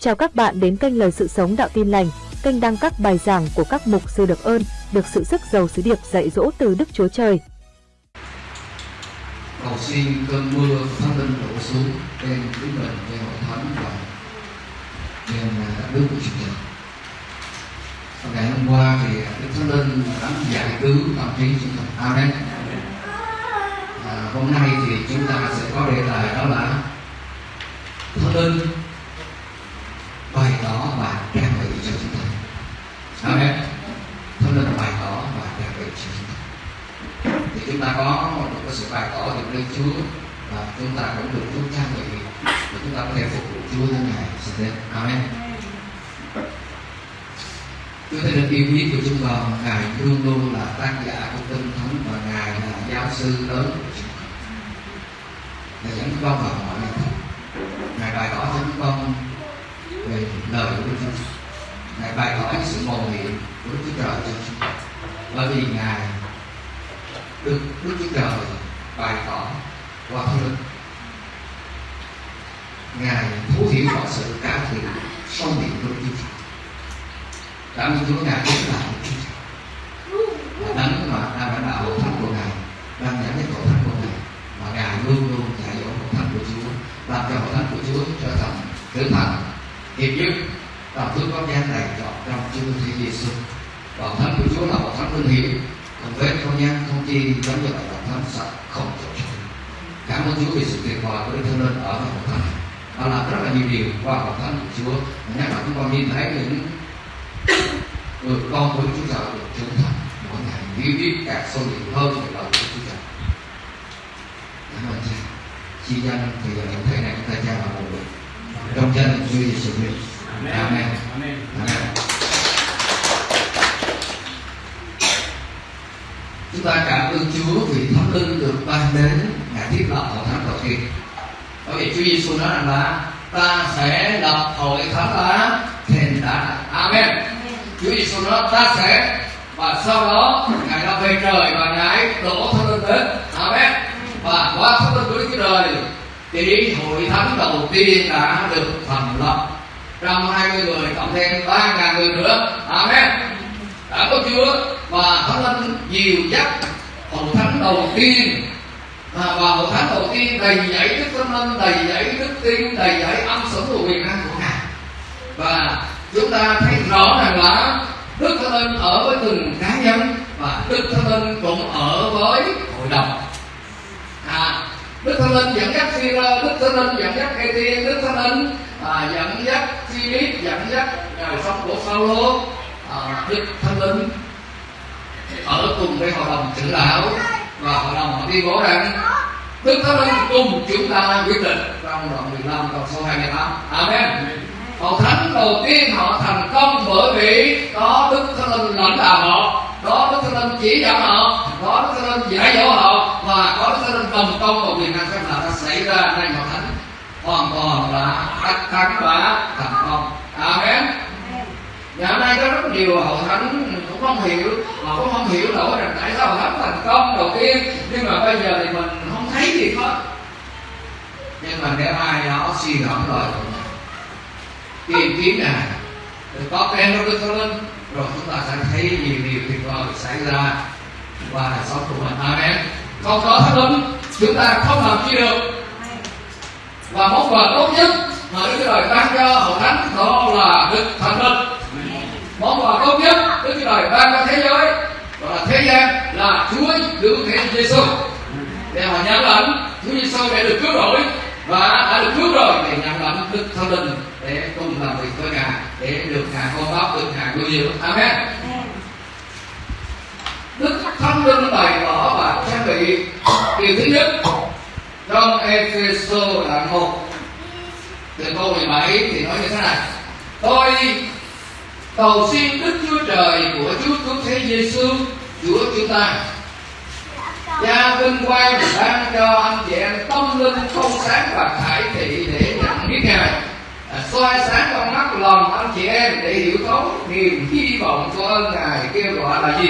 Chào các bạn đến kênh Lời Sự Sống Đạo Tin Lành, kênh đăng các bài giảng của các mục sư được ơn, được sự sức giàu sứ điệp dạy dỗ từ Đức Chúa Trời. cầu xin cơn mưa của thánh linh đổ xuống trên chúng mình trên hội thánh và trên Đức của Chúa Trời. và ngày hôm qua thì đức thánh linh đã giải cứu tâm trí chúng ta amen à, hôm nay thì chúng ta sẽ có đề tài đó là thánh linh bài tỏ và trang bị cho chúng ta. Amen thông linh bày tỏ và trang bị cho chúng ta. Thì chúng ta có một cái sự bày tỏ được lên Chúa và chúng ta cũng được Chúa trang bị để chúng ta có thể phục vụ Chúa như ngày sẽ đến Amen Chúa Thánh Linh yêu quý của chúng con Ngài luôn luôn là tác giả của tinh thánh và Ngài là giáo sư lớn của chúng con Ngài dẫn con vào mọi nơi. Ngài bày tỏ cho chúng con về lời của Đức Chúa Ngài bày tỏ sự mầu nhiệm của Đức Chúa Trời cho chúng bởi vì Ngài được Đức Chúa Trời bày tỏ qua thánh linh Ngài thấu hiểu mọi sự cao thiện sâu miệng của Đức Chúa Trời Cảm ơn Chúa Ngài cũng là Đức Chúa Trời đấng mà đã lãnh đạo hội thánh của Ngài đang dẫn đến hội thánh của Ngài mà Ngài luôn luôn dạy dỗ hội thánh của Chúa làm cho hội thánh của Chúa trở thành trưởng thành hiệp nhất và Chúa có gian này chọn trong chương Thiên Giêsu và bảo thánh của Chúa là bảo thánh linh hiệp không vết không nhân không chi giống như vậy là thánh sạch, không chỗ trống cảm ơn Chúa vì sự tuyệt vời của Đức Thánh Linh ở trong hội thánh. Và làm rất là nhiều điều qua bảo thánh của Chúa. Nhắc là chúng con nhìn thấy những người con của Chúa Trời được trưởng thành. Mỗi ngày hiểu biết càng sâu nhiều hơn về lời của Chúa Trời cảm ơn cha. Chi danh thì giờ những thể này chúng ta cha là một người trong danh Chúa Giêsu Christ. Amen. Amen, Amen. chúng ta cảm ơn Chúa vì thánh linh được ban đến ngài thiết lập hội thánh đầu tiên. Bởi vì Chúa Giêsu nói rằng là ta sẽ lập hội thánh lá thềm đá Amen. Chúa Giêsu nói ta sẽ và sau đó ngài đã về trời và ngài đổ thánh linh đến. Amen. Và qua thánh linh của Đức Chúa Trời thì hội thánh đầu tiên đã được thành lập. Trăm hai mươi người cộng thêm ba ngàn người nữa. Amen. Đã có Chúa và Thánh Linh nhiều dắt hội thánh đầu tiên. Và hội thánh đầu tiên đầy dẫy đức Thánh Linh đầy dẫy đức tin đầy dẫy âm sủng của quyền năng của Ngài. Và chúng ta thấy rõ ràng là Đức Thánh Linh ở với từng cá nhân và Đức Thánh Linh cũng ở với hội đồng. À, Đức Thánh Linh dẫn dắt phi Đức Thánh Linh dẫn dắt Ê Đức Thánh Linh à, dẫn dắt Philip dẫn dắt à, đời sống của Phaolô à, Đức Thánh Linh. Ở cùng với hội đồng trưởng lão và hội đồng họ tuyên bố rằng Đức Thánh Linh cùng chúng ta quyết định trong đoạn 15 câu số 28 Amen. Hội thánh đầu tiên họ thành công bởi vì có Đức Thánh Linh lãnh đạo. họ có Đức Thánh Linh chỉ dẫn họ có Đức Thánh Linh dạy dỗ họ và có Đức Thánh Linh đồng công và quyền năng phép lạ đã xảy ra trên hội thánh hoàn toàn là đắc thắng và thành công. Amen. Ngày hôm nay có rất nhiều hội thánh cũng không hiểu Họ cũng không hiểu nổi rằng tại sao hội thánh thành công đầu tiên. Nhưng mà bây giờ thì mình không thấy gì hết. Nhưng mà nếu ai đó suy lời của mình Tìm kiếm này có khen trong Đức Thánh Linh rồi, chúng ta sẽ thấy nhiều điều tuyệt vời xảy ra và đời sống của mình. Amen. Không có Thánh Linh, Chúng ta không làm chi được. Và món quà tốt nhất mà Đức Chúa Trời ban cho hậu thánh đó là Đức Thánh Linh. Món quà tốt nhất Đức Chúa Trời ban cho thế giới và là thế gian là Chúa cứu thế Giêsu để họ nhận lãnh, Chúa Giêsu để được cứu rỗi và đã được cứu rồi. Để nhận lãnh Đức Thánh Linh để cùng làm việc với Ngài để được hàng con báo được hàng nuôi dưỡng Amen. Đức Thánh Linh bày tỏ và trang bị điều thứ nhất, trong Epheso đoạn 1 từ câu 17 thì nói như thế này. Tôi cầu xin Đức Chúa Trời của Chúa Cứu Thế Giêsu Chúa chúng ta. Cha vinh quang ban cho anh chị em tâm linh không sáng và khải thị để nhận biết Ngài soi sáng con mắt lòng anh chị em để hiểu thấu niềm hy vọng của ơn Ngài kêu gọi là gì?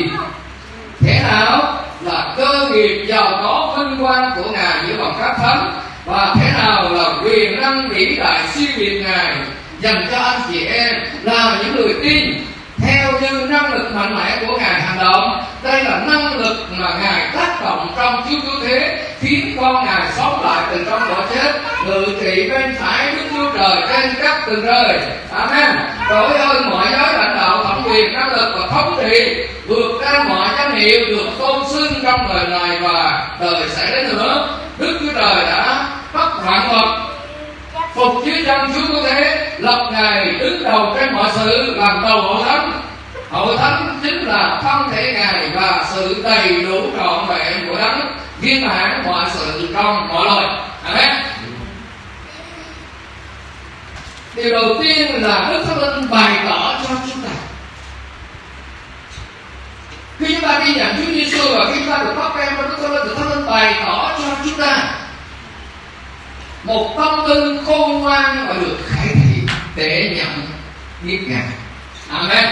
Thế nào là cơ nghiệp giàu có vinh quang của Ngài giữa bằng các thánh? Và thế nào là quyền năng vĩ đại siêu việt Ngài dành cho anh chị em là những người tin theo như năng lực mạnh mẽ của ngài hành động đây là năng lực mà ngài tác động trong chúa cứu thế khiến con ngài sống lại từ trong cõi chết ngự trị bên phải đức chúa trời trên các tầng trời amen. Trời ơi, mọi giới lãnh đạo thẩm quyền năng lực và thống trị vượt ra mọi danh hiệu được tôn xưng trong đời này và đời sẽ đến nữa. Đức chúa trời đã bắt vạn vật phục dưới chân chúa có thế lập ngài đứng đầu trên mọi sự làm đầu hội thánh. Hội thánh chính là thân thể ngài và sự đầy đủ trọn vẹn của đấng. Viên mãn mọi sự trong mọi loài. Amen. Điều đầu tiên là đức thánh linh bày tỏ cho chúng ta. Khi chúng ta đi nhận Chúa Giêsu và khi chúng ta được bắt em Đức Thánh Linh, Đức Thánh Linh bày tỏ cho chúng ta một tâm linh khôn ngoan và được khải thị để nhận biết ngài. Amen.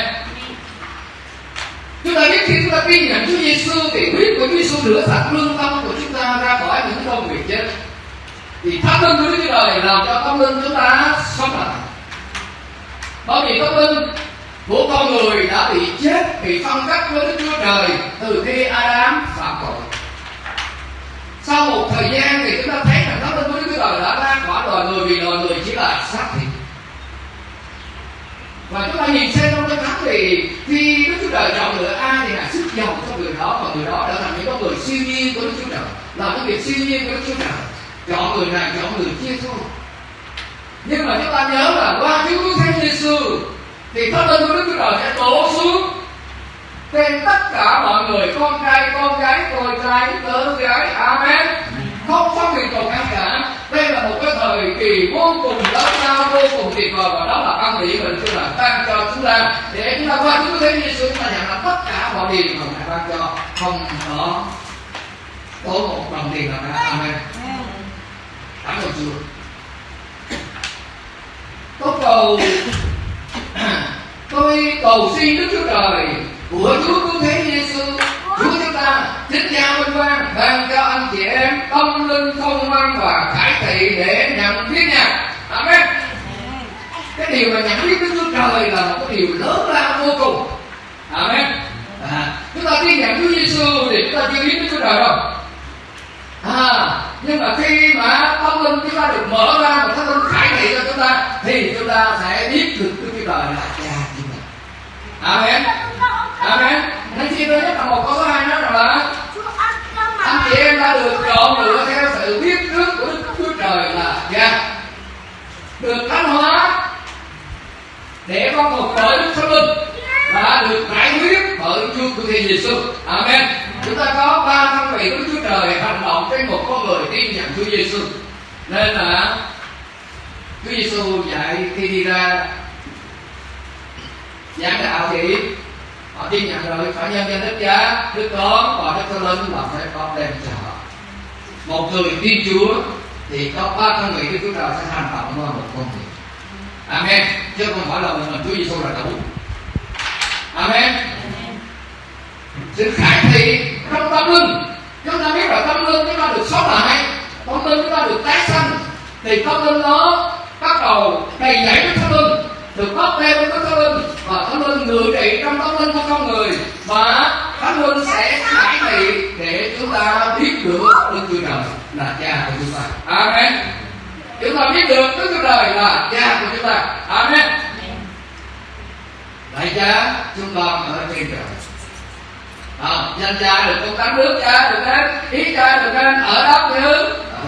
Chúng ta biết khi chúng ta tin nhận Chúa Giêsu thì huyết của Chúa Giêsu rửa sạch lương tâm của chúng ta ra khỏi những công việc chết. Thì thánh linh của Đức Chúa Trời làm cho tâm linh chúng ta sống lại. Bởi vì tâm linh của con người đã bị chết, bị phân cách với Đức Chúa Trời từ khi Adam phạm tội. Sau một thời gian thì chúng ta thấy rằng tâm linh của Trời đã ra khỏi loài người vì loài người chỉ là xác thịt. Và chúng ta nhìn xem trong cái thánh thì khi Đức Chúa Trời chọn lựa ai thì ngài sức giàu cho người đó, và người đó đã thành những con người siêu nhiên của Đức Chúa Trời làm cái việc siêu nhiên của Đức Chúa Trời. Chọn người này, chọn người kia thôi. Nhưng mà chúng ta nhớ là qua Chúa Cứu Thế Giêsu thì thánh linh của Đức Chúa Trời sẽ đổ xuống. Trên tất cả mọi người, con trai, con gái, con trai tớ gái, amen. Không phân biệt còn ai cả đây là một cái thời kỳ vô cùng lớn lao, vô cùng tuyệt vời, và đó là ân điển mình chưa là ban cho chúng ta. Để chúng ta qua chúng thế Giêsu chúng ta nhận là tất cả mọi điều mà ngài ban cho. Không có có một đồng tiền nào cả. Amen. Cảm ơn chúa. Tôi cầu tôi cầu xin đức chúa trời của chúa cứu thế giêsu chúa chúng ta chính nhau vinh quang ban cho anh chị em tâm linh thông minh và khải thị để nhận biết nha amen. Cái điều mà nhận biết đức chúa trời là một cái điều lớn lao vô cùng. Amen. À, chúng ta khi nhận chúa giêsu thì chúng ta chưa biết đức chúa trời đâu. À nhưng mà khi mà tâm linh chúng ta được mở ra và tâm linh khải thị cho chúng ta thì chúng ta sẽ biết được đức chúa trời là cha amen. Amen. Nên chi tôi nhất là một câu thứ hai nói rằng là? Anh chị em đã được chọn lựa theo sự biết trước của đức chúa trời là cha được thánh hóa để con một bởi đức thánh linh và được giải quyết bởi chúa của thiên giêsu amen. Chúng ta có ba thân vị của chúa trời hành động trên một con người tin nhận chúa giêsu nên là chúa giêsu dạy khi đi ra giảng đạo thì họ tin nhận rồi phải nhân danh đức cha đức con và đức thánh linh là phải con đem cho họ. Một người tin chúa thì có ba thân vị đức chúa trời sẽ hành động qua một con người. Amen. Chứ không phải là mình chúa giêsu là đủ. Amen. Sự khải thị trong tâm linh. Chúng ta biết là tâm linh chúng ta được sống lại tâm linh chúng ta được tái sanh. Thì tâm linh nó bắt đầu đầy dẫy với tâm linh được bắt lên với thánh linh và thánh linh ngự trị trong thánh linh của con người và thánh linh sẽ giải thị để chúng ta biết được đức chúa trời là cha của chúng ta. Amen. Chúng ta biết được đức chúa trời là cha của chúng ta. Amen. Đại cha chúng ta ở trên trời. À, danh cha được công tánh nước cha được đến ý cha được đến ở đó như ờ.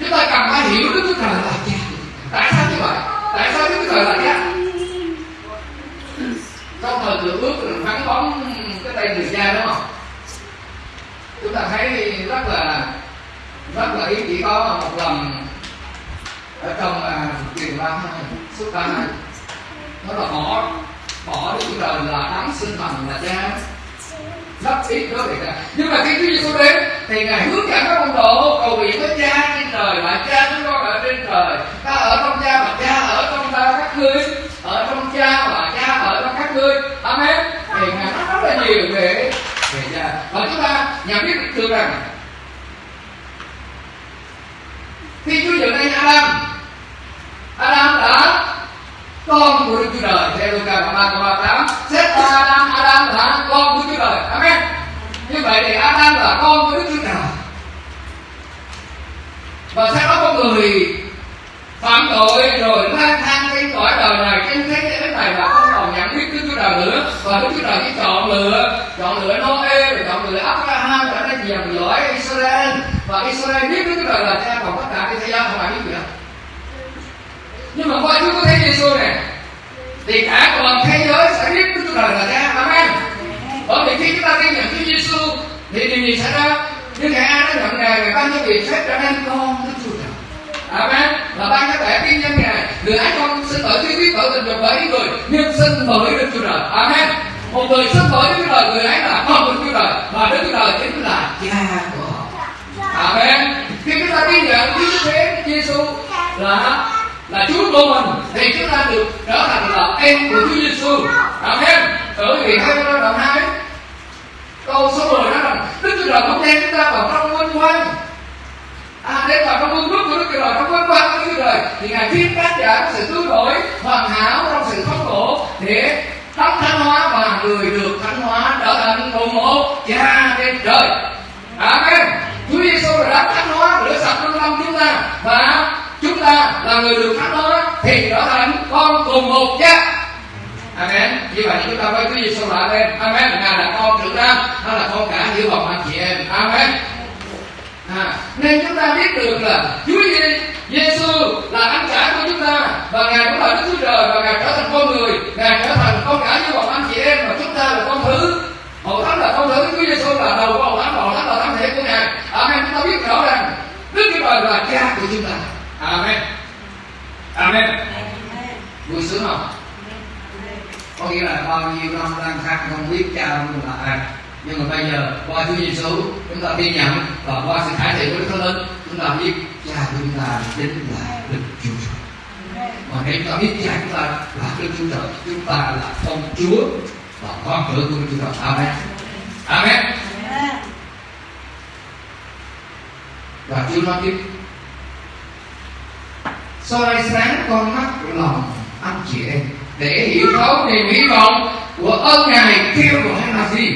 chúng ta cần phải hiểu đức chúa trời là cha tại sao như vậy tại sao đức chúa trời là cha trong thời lượng ước là bóng cái tay người cha đúng không chúng ta thấy rất là rất là ý chỉ có một lần ở trong uh, truyền văn xuất hai nó là bỏ bỏ đức chúa trời là đấng sinh thần là cha sắp xếp đối với cả nhưng mà khi Chúa Giêsu đến, thì ngài hướng dẫn các môn đồ, cầu nguyện với cha trên trời mà cha chúng con ở trên trời. Ta ở trong cha mà cha ở trong ta các ngươi. Ở trong cha mà cha ở trong các ngươi. Amen. Thì ngài nói rất là nhiều về về cha và chúng ta nhận biết được rằng, khi Chúa dựng nên Adam Adam đã con của Đức Chúa Trời theo Luca đoạn 3 câu 38 xét ra Adam Adam là con của Chúa vậy thì Adam là con của Đức Chúa Trời. Và sau đó con người phạm tội rồi lang thang trên cõi đời này, trên thế giới này là không còn nhận biết Đức Chúa Trời nữa. Và Đức Chúa Trời chỉ chọn lựa chọn lựa Noe, rồi chọn lựa Abraham trở nên dòng dõi Israel. Và Israel biết Đức Chúa Trời là cha còn tất cả cái thế gian không ai biết gì hết nhưng mà qua Chúa có thấy Giêsu này thì cả toàn thế giới sẽ biết Đức Chúa Trời là cha. Amen. Ờ, bởi vì khi chúng ta tin nhận Chúa Giêsu thì điều gì xảy ra? Như ngày ai đã nhận ngài ngài ban cho vị phép trở nên con Đức Chúa Trời. Amen. Và ban cho bạn tin nhân ngài. Người ấy con xin bởi tuy biết tội tình dục bởi người nhưng xin bởi Đức Chúa Trời. Amen. Một người xin bởi Đức Chúa Trời, người ấy là con Đức Chúa Trời, và Đức Chúa Trời chính là cha của họ. Amen. Khi chúng ta tin nhận Chúa Thế Giêsu là là Chúa của mình, thì chúng ta được trở thành là em của Chúa Giêsu. Amen. Bởi vì theo đoạn hai câu số 10 nói rằng Đức Chúa Trời không đem chúng ta vào trong vinh quang À, đem vào trong vương quốc của Đức Chúa Trời trong vinh quang của Đức Chúa Trời thì ngài thiên tác giả có sự cứu rỗi hoàn hảo trong sự thống khổ để tắm thánh hóa và người được thánh hóa trở thành cùng một cha trên trời. Amen. Chúa Giêsu đã thánh hóa rửa sạch lương tâm chúng ta và chúng ta là người được thánh hóa thì trở thành con cùng một cha Amen. Như vậy chúng ta với Chúa Giêsu lại lên. Amen. Ngài là con trưởng nam hay là con cả giữa vòng anh chị em. Amen. À, nên chúng ta biết được là Chúa Giêsu là anh cả của chúng ta và ngài cũng là Đức Chúa Trời và ngài trở thành con người, ngài trở thành con cả như vòng anh chị em và chúng ta là con thứ. Hậu thánh là con thứ, Chúa Giêsu là đầu của hậu thánh, hậu thánh là thân thể của ngài. Amen. Chúng ta biết rõ rằng Đức Chúa Trời là cha của chúng ta. Amen. Amen. Vui sướng không? Có nghĩa là bao nhiêu năm lang thang không biết cha mình là ai. Nhưng mà bây giờ qua Chúa Giêsu chúng ta tin nhận và qua sự khải thị của Đức Thánh Linh chúng ta biết cha chúng ta chính là Đức Chúa Trời. Mà nếu chúng ta biết cha chúng ta là Đức Chúa Trời, chúng ta là con Chúa và con cửa của Đức Chúa Trời. Amen. Amen. Và Chúa nói tiếp soi sáng con mắt lòng anh chị em để hiểu thấu niềm hy vọng của ơn ngài kêu gọi là gì?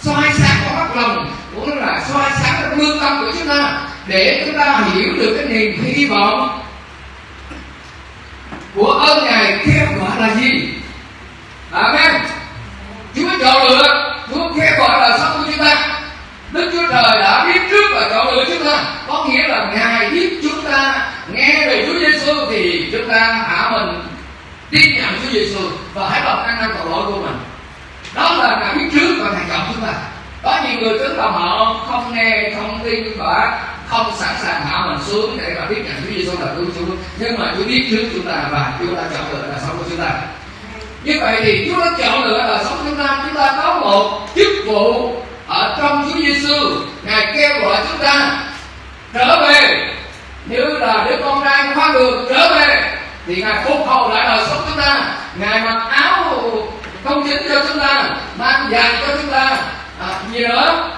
Soi sáng qua mắt lòng, cũng là soi sáng cái lương tâm của chúng ta, để chúng ta hiểu được cái niềm hy vọng của ơn ngài kêu gọi là gì? Amen. Chúa chọn lựa, chúa kêu gọi là sống của chúng ta. Đức chúa trời đã biết trước và chọn lựa chúng ta. Có nghĩa là ngài biết chúng ta, nghe về Chúa Giêsu thì chúng ta hạ mình tin nhận Chúa Giêsu và hãy lòng ăn năn tội lỗi của mình. Đó là ngài biết trước và ngài chọn chúng ta. Có nhiều người tưởng là họ không nghe, không tin và không sẵn sàng hạ mình xuống để mà biết nhận Chúa Giêsu là cứu Chúa. Nhưng mà Chúa biết trước chúng ta và Chúa đã chọn lựa là sống của chúng ta. Như vậy thì Chúa đã chọn lựa là sống của chúng ta. Chúng ta có một chức vụ ở trong Chúa Giêsu ngài kêu gọi chúng ta trở về. Như là đứa con trai khoan đường trở về thì ngài phục hồi lại đời sống chúng ta. Ngài mặc áo không chính cho chúng ta mang giày cho chúng ta. À, gì nữa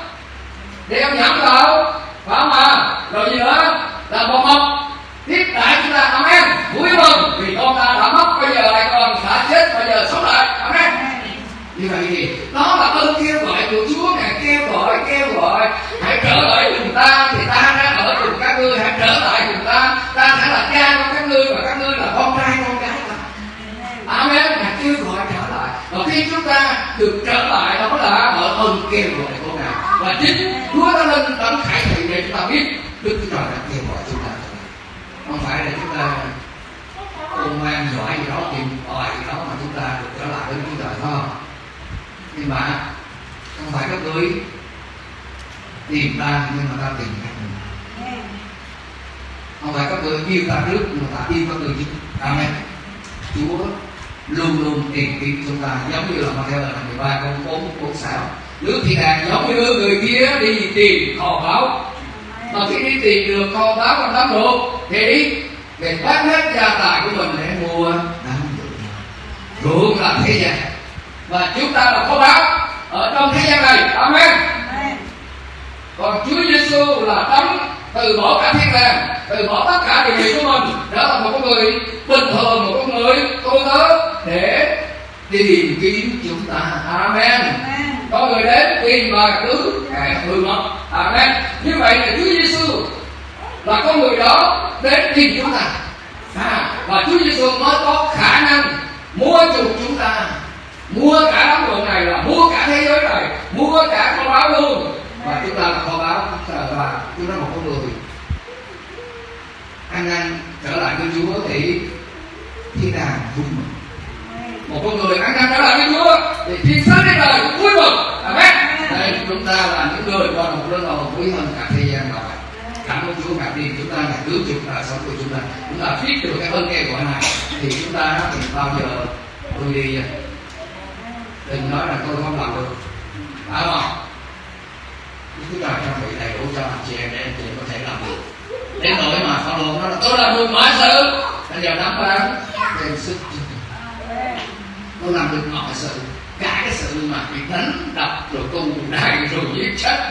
đeo nhẫn vào phải không à rồi gì nữa là một mộc tiếp đại chúng ta. Amen. Vui mừng vì con ta đã mất bây giờ lại còn đã chết bây giờ sống lại. Amen. Như vậy thì đó là ơn kêu gọi của Chúa. Ngài kêu gọi kêu gọi. Hãy trở lại cùng ta. Thì ta đã ở cùng các ngươi. Hãy trở lại cùng ta. Ta sẽ là cha của các ngươi và các ngươi là con trai con gái ta amen ngài kêu gọi trở lại và khi chúng ta được trở lại đó là ở ơn kêu gọi của ngài. Và chính Chúa đã lên tấm khải thị để chúng ta biết Đức Chúa Trời đã kêu gọi chúng ta. Không phải là chúng ta ôn ngoan giỏi gì đó, tìm tòi gì đó mà chúng ta được trở lại với Chúa Trời không? Nhưng mà không phải các ngươi tìm ta nhưng mà ta tìm các ngươi. Không phải các ngươi yêu ta trước nhưng mà ta yêu các ngươi trước. Amen. Chúa luôn luôn tìm kiếm chúng ta giống như là mà theo lời 13 câu 4 4 6 nước thiên đàng giống như người kia đi tìm kho báu. Mà khi đi tìm được kho báu trong đám ruột thì đi để bán hết gia tài của mình để mua đám ruộng ruộng là thế gian. Và chúng ta là kho báu ở trong thế gian này. Amen. Còn Chúa Giêsu là tấm từ bỏ cả thiên đàng từ bỏ tất cả điều gì của mình. Trở thành một con người bình thường một con người tôi tớ để tìm kiếm chúng ta. Amen. Có người đến tìm và cứu kẻ hư mất. Amen. Như vậy là Chúa Giêsu là con người đó đến tìm chúng ta. À, và Chúa Giêsu mới có khả năng mua chuộc chúng ta. Mua cả đám đồ này là mua cả thế giới này mua cả kho báo luôn và chúng ta là kho báo và chúng ta là một con người. Ăn năn trở lại với Chúa thì thiên đàng vui mừng một con người ăn năn trở lại với Chúa thì thiên sứ đến đời cũng vui mừng. Amen. Đây, chúng ta là những người qua một lớn đầu quý hơn cả thế gian này cảm ơn Chúa ngạc nhiên chúng ta là cứu chúng ta sống của chúng ta. Chúng ta biết được cái ơn nghe gọi này thì chúng ta thì bao giờ tôi đi đừng nói là tôi không làm được. Phải không chúng ta trang bị đầy đủ cho anh chị em để anh chị em có thể làm được đến nỗi mà Phaolô nó là tôi làm được mọi sự. Bây giờ nắm bán đem sức. Tôi làm được mọi sự. Cả cái sự mà bị đánh đập rồi tù đài rồi giết chết.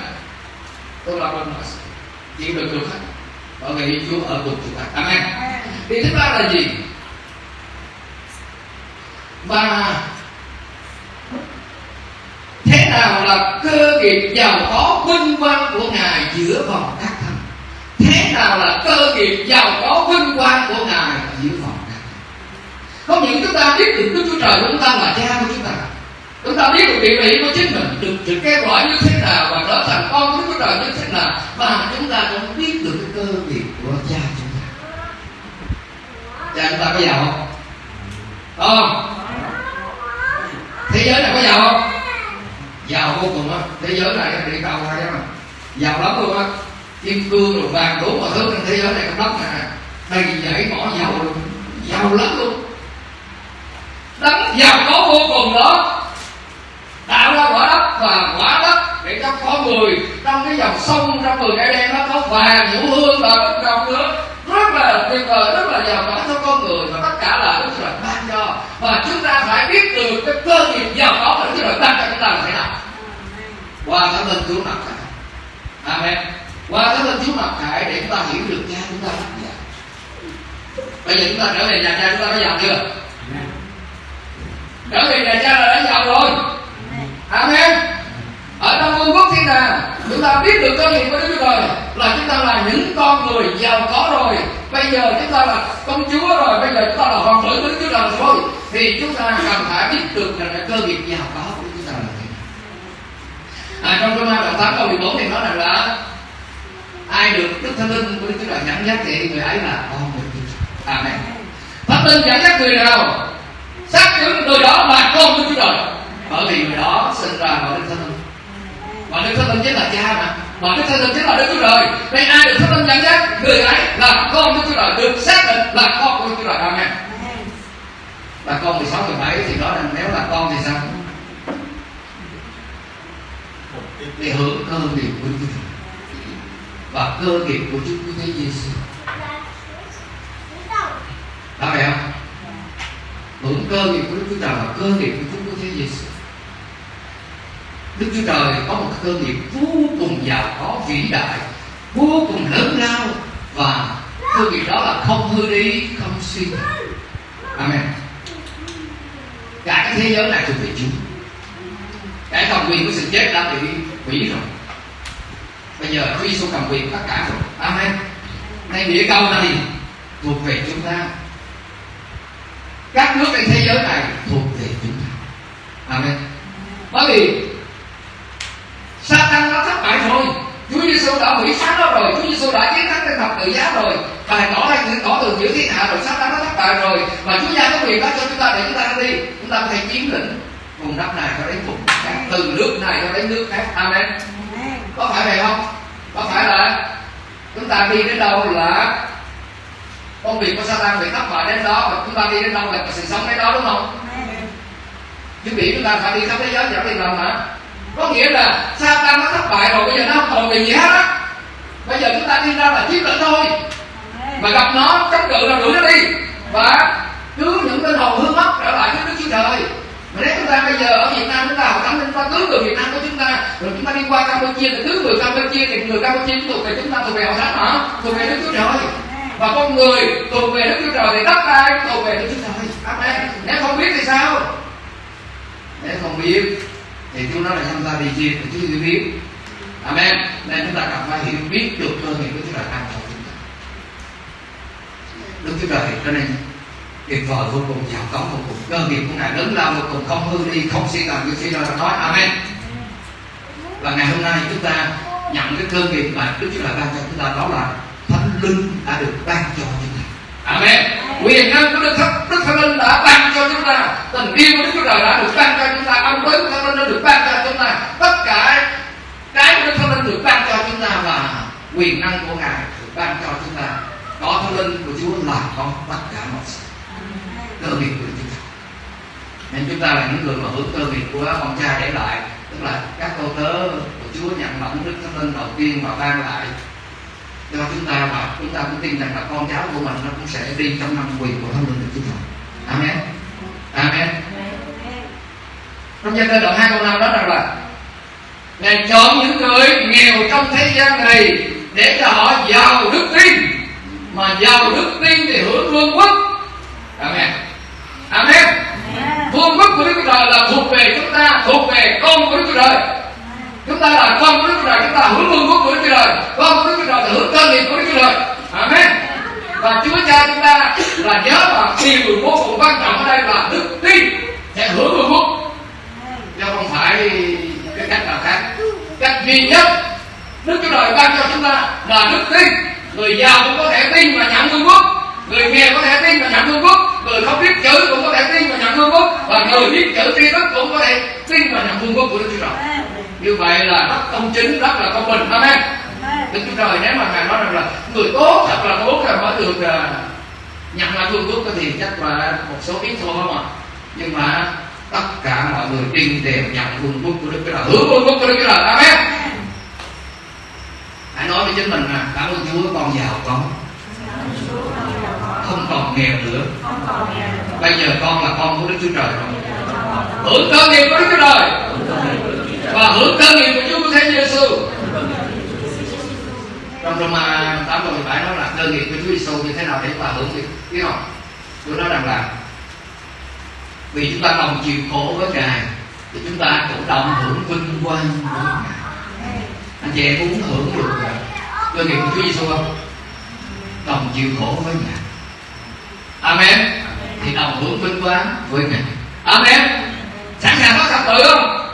Tôi làm được mọi sự. Chịu được được hết bởi vì Chúa ở cùng chúng ta. Amen. Thì thứ ba là gì? Và thế nào là cơ nghiệp giàu có vinh quang của ngài giữa vòng các thần thế nào là cơ nghiệp giàu có vinh quang của ngài giữa vòng các thần không những chúng ta biết được đức chúa trời của chúng ta là cha của chúng ta chúng ta biết được địa vị của chính mình được sự kêu gọi như thế nào và trở thành con của đức chúa trời như thế nào và chúng ta cũng biết được cái cơ nghiệp của cha chúng ta. Cha chúng ta có giàu không? Không? Thế giới này có giàu không? Giàu vô cùng á. Thế giới này đi cầu hay mà. Giàu lắm luôn á. Kim cương rồi vàng đủ mọi thứ trên thế giới này trong đất này đầy dãy mỏ giàu luôn. Giàu lắm luôn. Đấng giàu có vô cùng đó. Tạo ra quả đất và quả đất để cho con người trong cái dòng sông trong người cái đen nó có vàng nhũ hương và đất đồng nữa. Rất là tuyệt vời rất là giàu có cho con người và tất cả là đức trời ban cho. Và chúng ta phải biết được cái cơ nghiệp giàu có của đức trời ban cho chúng ta là thế nào. Qua thánh linh chúa mặc khải amen. Qua thánh linh chúa mặc khải để chúng ta hiểu được cha chúng ta là gì. Bây giờ chúng ta trở về nhà cha chúng ta có giàu chưa? Trở về nhà cha là đã giàu rồi. Amen ở trong vương quốc thiên đàng chúng ta biết được cơ nghiệp của đức chúa trời là chúng ta là những con người giàu có rồi bây giờ chúng ta là công chúa rồi bây giờ chúng ta là hoàng tử của đức chúa trời rồi thì chúng ta cần phải biết được là cơ nghiệp giàu có của chúng ta là gì à, trong Roma đoạn tám câu 14 thì nói rằng là ai được Đức Thánh Linh của Đức Chúa Trời dẫn dắt thì người ấy là con người Chúa Trời. Amen. Thánh Linh dẫn dắt người nào xác chứng người đó là con của Chúa Trời. Bởi vì người đó sinh ra bởi Đức Thánh Linh mà Đức Thánh tâm chính là cha mà. mà Đức Thánh tâm chính là Đức Chúa Trời. Nên ai được Thánh tâm dẫn dắt, người ấy là con đức Chúa Trời, được xác định là con của đức Chúa Trời. Amen. là con 16, 17 thì đó rằng nếu là con thì sao? để hưởng cơ nghiệp của Chúa và cơ nghiệp của Chúa Cứu Thế Giêsu. đó phải không? Hưởng cơ nghiệp của Đức Chúa Trời và cơ nghiệp của Chúa Cứu Thế Giêsu. Đức Chúa Trời có một cơ nghiệp vô cùng giàu có vĩ đại, vô cùng lớn lao. Và cơ nghiệp đó là không hư đi, không suy Amen. Cả cái thế giới này thuộc về Chúa. Cái cầm quyền của sự chết đã bị hủy rồi. Bây giờ Chúa Giêsu cầm quyền tất cả rồi. Amen. Nay địa cầu này thuộc về chúng ta. Các nước trên thế giới này thuộc về chúng ta. Amen. Bởi vì Satan đã thất bại rồi. Chúa Giêsu đã hủy phá nó rồi. Chúa Giêsu đã chiến thắng trên thập tự giá rồi. Bài tỏ ra những tỏ từ giữa thiên hạ rồi Satan đã thất bại rồi. Và Chúa gia có quyền đó cho chúng ta để chúng ta đi. Chúng ta có thể chiếm lĩnh vùng đất này cho đến vùng khác từ nước này cho đến nước khác. Amen. Có phải vậy không? Có phải là chúng ta đi đến đâu là công việc của Satan bị thất bại đến đó và chúng ta đi đến đâu là sự sống đến đó đúng không? Chứ bị chúng ta phải đi khắp thế giới chẳng đi làm hả có nghĩa là Satan nó thất bại rồi bây giờ nó không còn gì hết á. Bây giờ chúng ta đi ra là chiếm lĩnh thôi. Mà gặp nó chống cự là đuổi nó đi. Và cứu những linh hồn hư mất trở lại với Đức Chúa Trời. Mà nếu chúng ta ta bây giờ ở Việt Nam chúng ta học thánh chúng ta cứu người Việt Nam của chúng ta rồi chúng ta đi qua Campuchia thì cứu người Campuchia thì người Campuchia thuộc về chúng ta thuộc về hội thánh hả? Thuộc về Đức Chúa Trời. Và con người thuộc về Đức Chúa Trời thì tất cả thuộc về Đức Chúa Trời. Amen. Nếu không biết thì sao? Nếu không biết thì chúng nó là tham gia vì gì? thì Chúa chưa biết. Amen. Nên chúng ta cần phải hiểu biết được cơ nghiệp của Chúa Trời ban cho chúng ta Đức Chúa Trời cho nên tuyệt vời vô cùng, giàu có vô cùng. Cơ nghiệp của ngài lớn lao vô cùng, không hư đi, không suy tàn như suy ra nói. Amen. Và ngày hôm nay chúng ta nhận cái cơ nghiệp mà Đức Chúa Trời ban cho chúng ta, đó là thánh linh đã được ban cho chúng amen. Quyền năng của Đức Thánh Đức Thánh Linh đã ban cho chúng ta. Tình yêu của Đức Chúa Trời đã được ban cho chúng ta. Ân đức của Thánh Linh đã được ban cho chúng ta. Tất cả cái của Đức Thánh Linh được ban cho chúng ta và quyền năng của ngài được ban cho chúng ta. Có Thánh Linh của Chúa là có tất cả mọi sự cơ nghiệp của chúng ta nên chúng ta là những người mà hưởng cơ nghiệp của ông cha để lại. Tức là các cô tớ của Chúa nhận lãnh Đức Thánh Linh đầu tiên và ban lại cho chúng ta và chúng ta cũng tin rằng là con cháu của mình nó cũng sẽ đi trong năm quyền của Thánh Linh của chúng ta Amen. Amen. Trong gia thơ đoạn hai câu năm đó rằng là Ngài chọn những người nghèo trong thế gian này để cho họ giàu đức tin mà giàu đức tin thì hưởng vương quốc. Amen. Amen. Vương quốc của Đức Chúa Trời là thuộc về chúng ta Thuộc về con của Đức Chúa Trời Chúng ta là con của Đức Chúa Trời Chúng ta hưởng vương quốc của Đức Chúa Trời. Con của Đức Chúa Trời là hướng cơ nghiệp của Đức Chúa Trời. Amen. Và Chúa Cha chúng ta là nhớ và điều vô cùng quan trọng ở đây là đức tin sẽ hưởng vương quốc Chứ không phải cái cách nào khác. Cách duy nhất Đức Chúa Trời ban cho chúng ta là đức tin. Người giàu cũng có thể tin và nhận vương quốc người nghèo có thể tin và nhận vương quốc người không biết chữ cũng có thể tin và nhận vương quốc và người biết chữ tri thức cũng có thể tin và nhận vương quốc của đức chúa trời như vậy là rất công chính rất là công bình amen. Đức chúa trời nếu mà ngài nói rằng là người tốt thật là tốt là mới được uh, nhận lại vương quốc. Thì chắc là một số ít thôi không ạ? Nhưng mà tất cả mọi người tin đều nhận vương quốc của đức chúa trời hưởng vương quốc của đức chúa trời amen. Hãy nói với chính mình là cảm ơn chúa con giàu có. Không còn nghèo nữa. Bây giờ con là con của đức chúa trời rồi. Hưởng cơ nghiệp của đức chúa trời và hưởng cơ nghiệp của chúa Thánh giêsu trong Roma 8 câu 17 nói là cơ nghiệp của Chúa Giêsu như thế nào để chúng ta hưởng được biết không? Chúa nói rằng là vì chúng ta đồng chịu khổ với Ngài, thì chúng ta cũng đồng hưởng vinh quang của Ngài. Anh chị em muốn hưởng được à, cơ nghiệp của Chúa Giêsu không? Đồng chịu khổ với Ngài. Amen. Thì đồng hưởng vinh quang với Ngài. Amen. Sẵn sàng có thập tự không?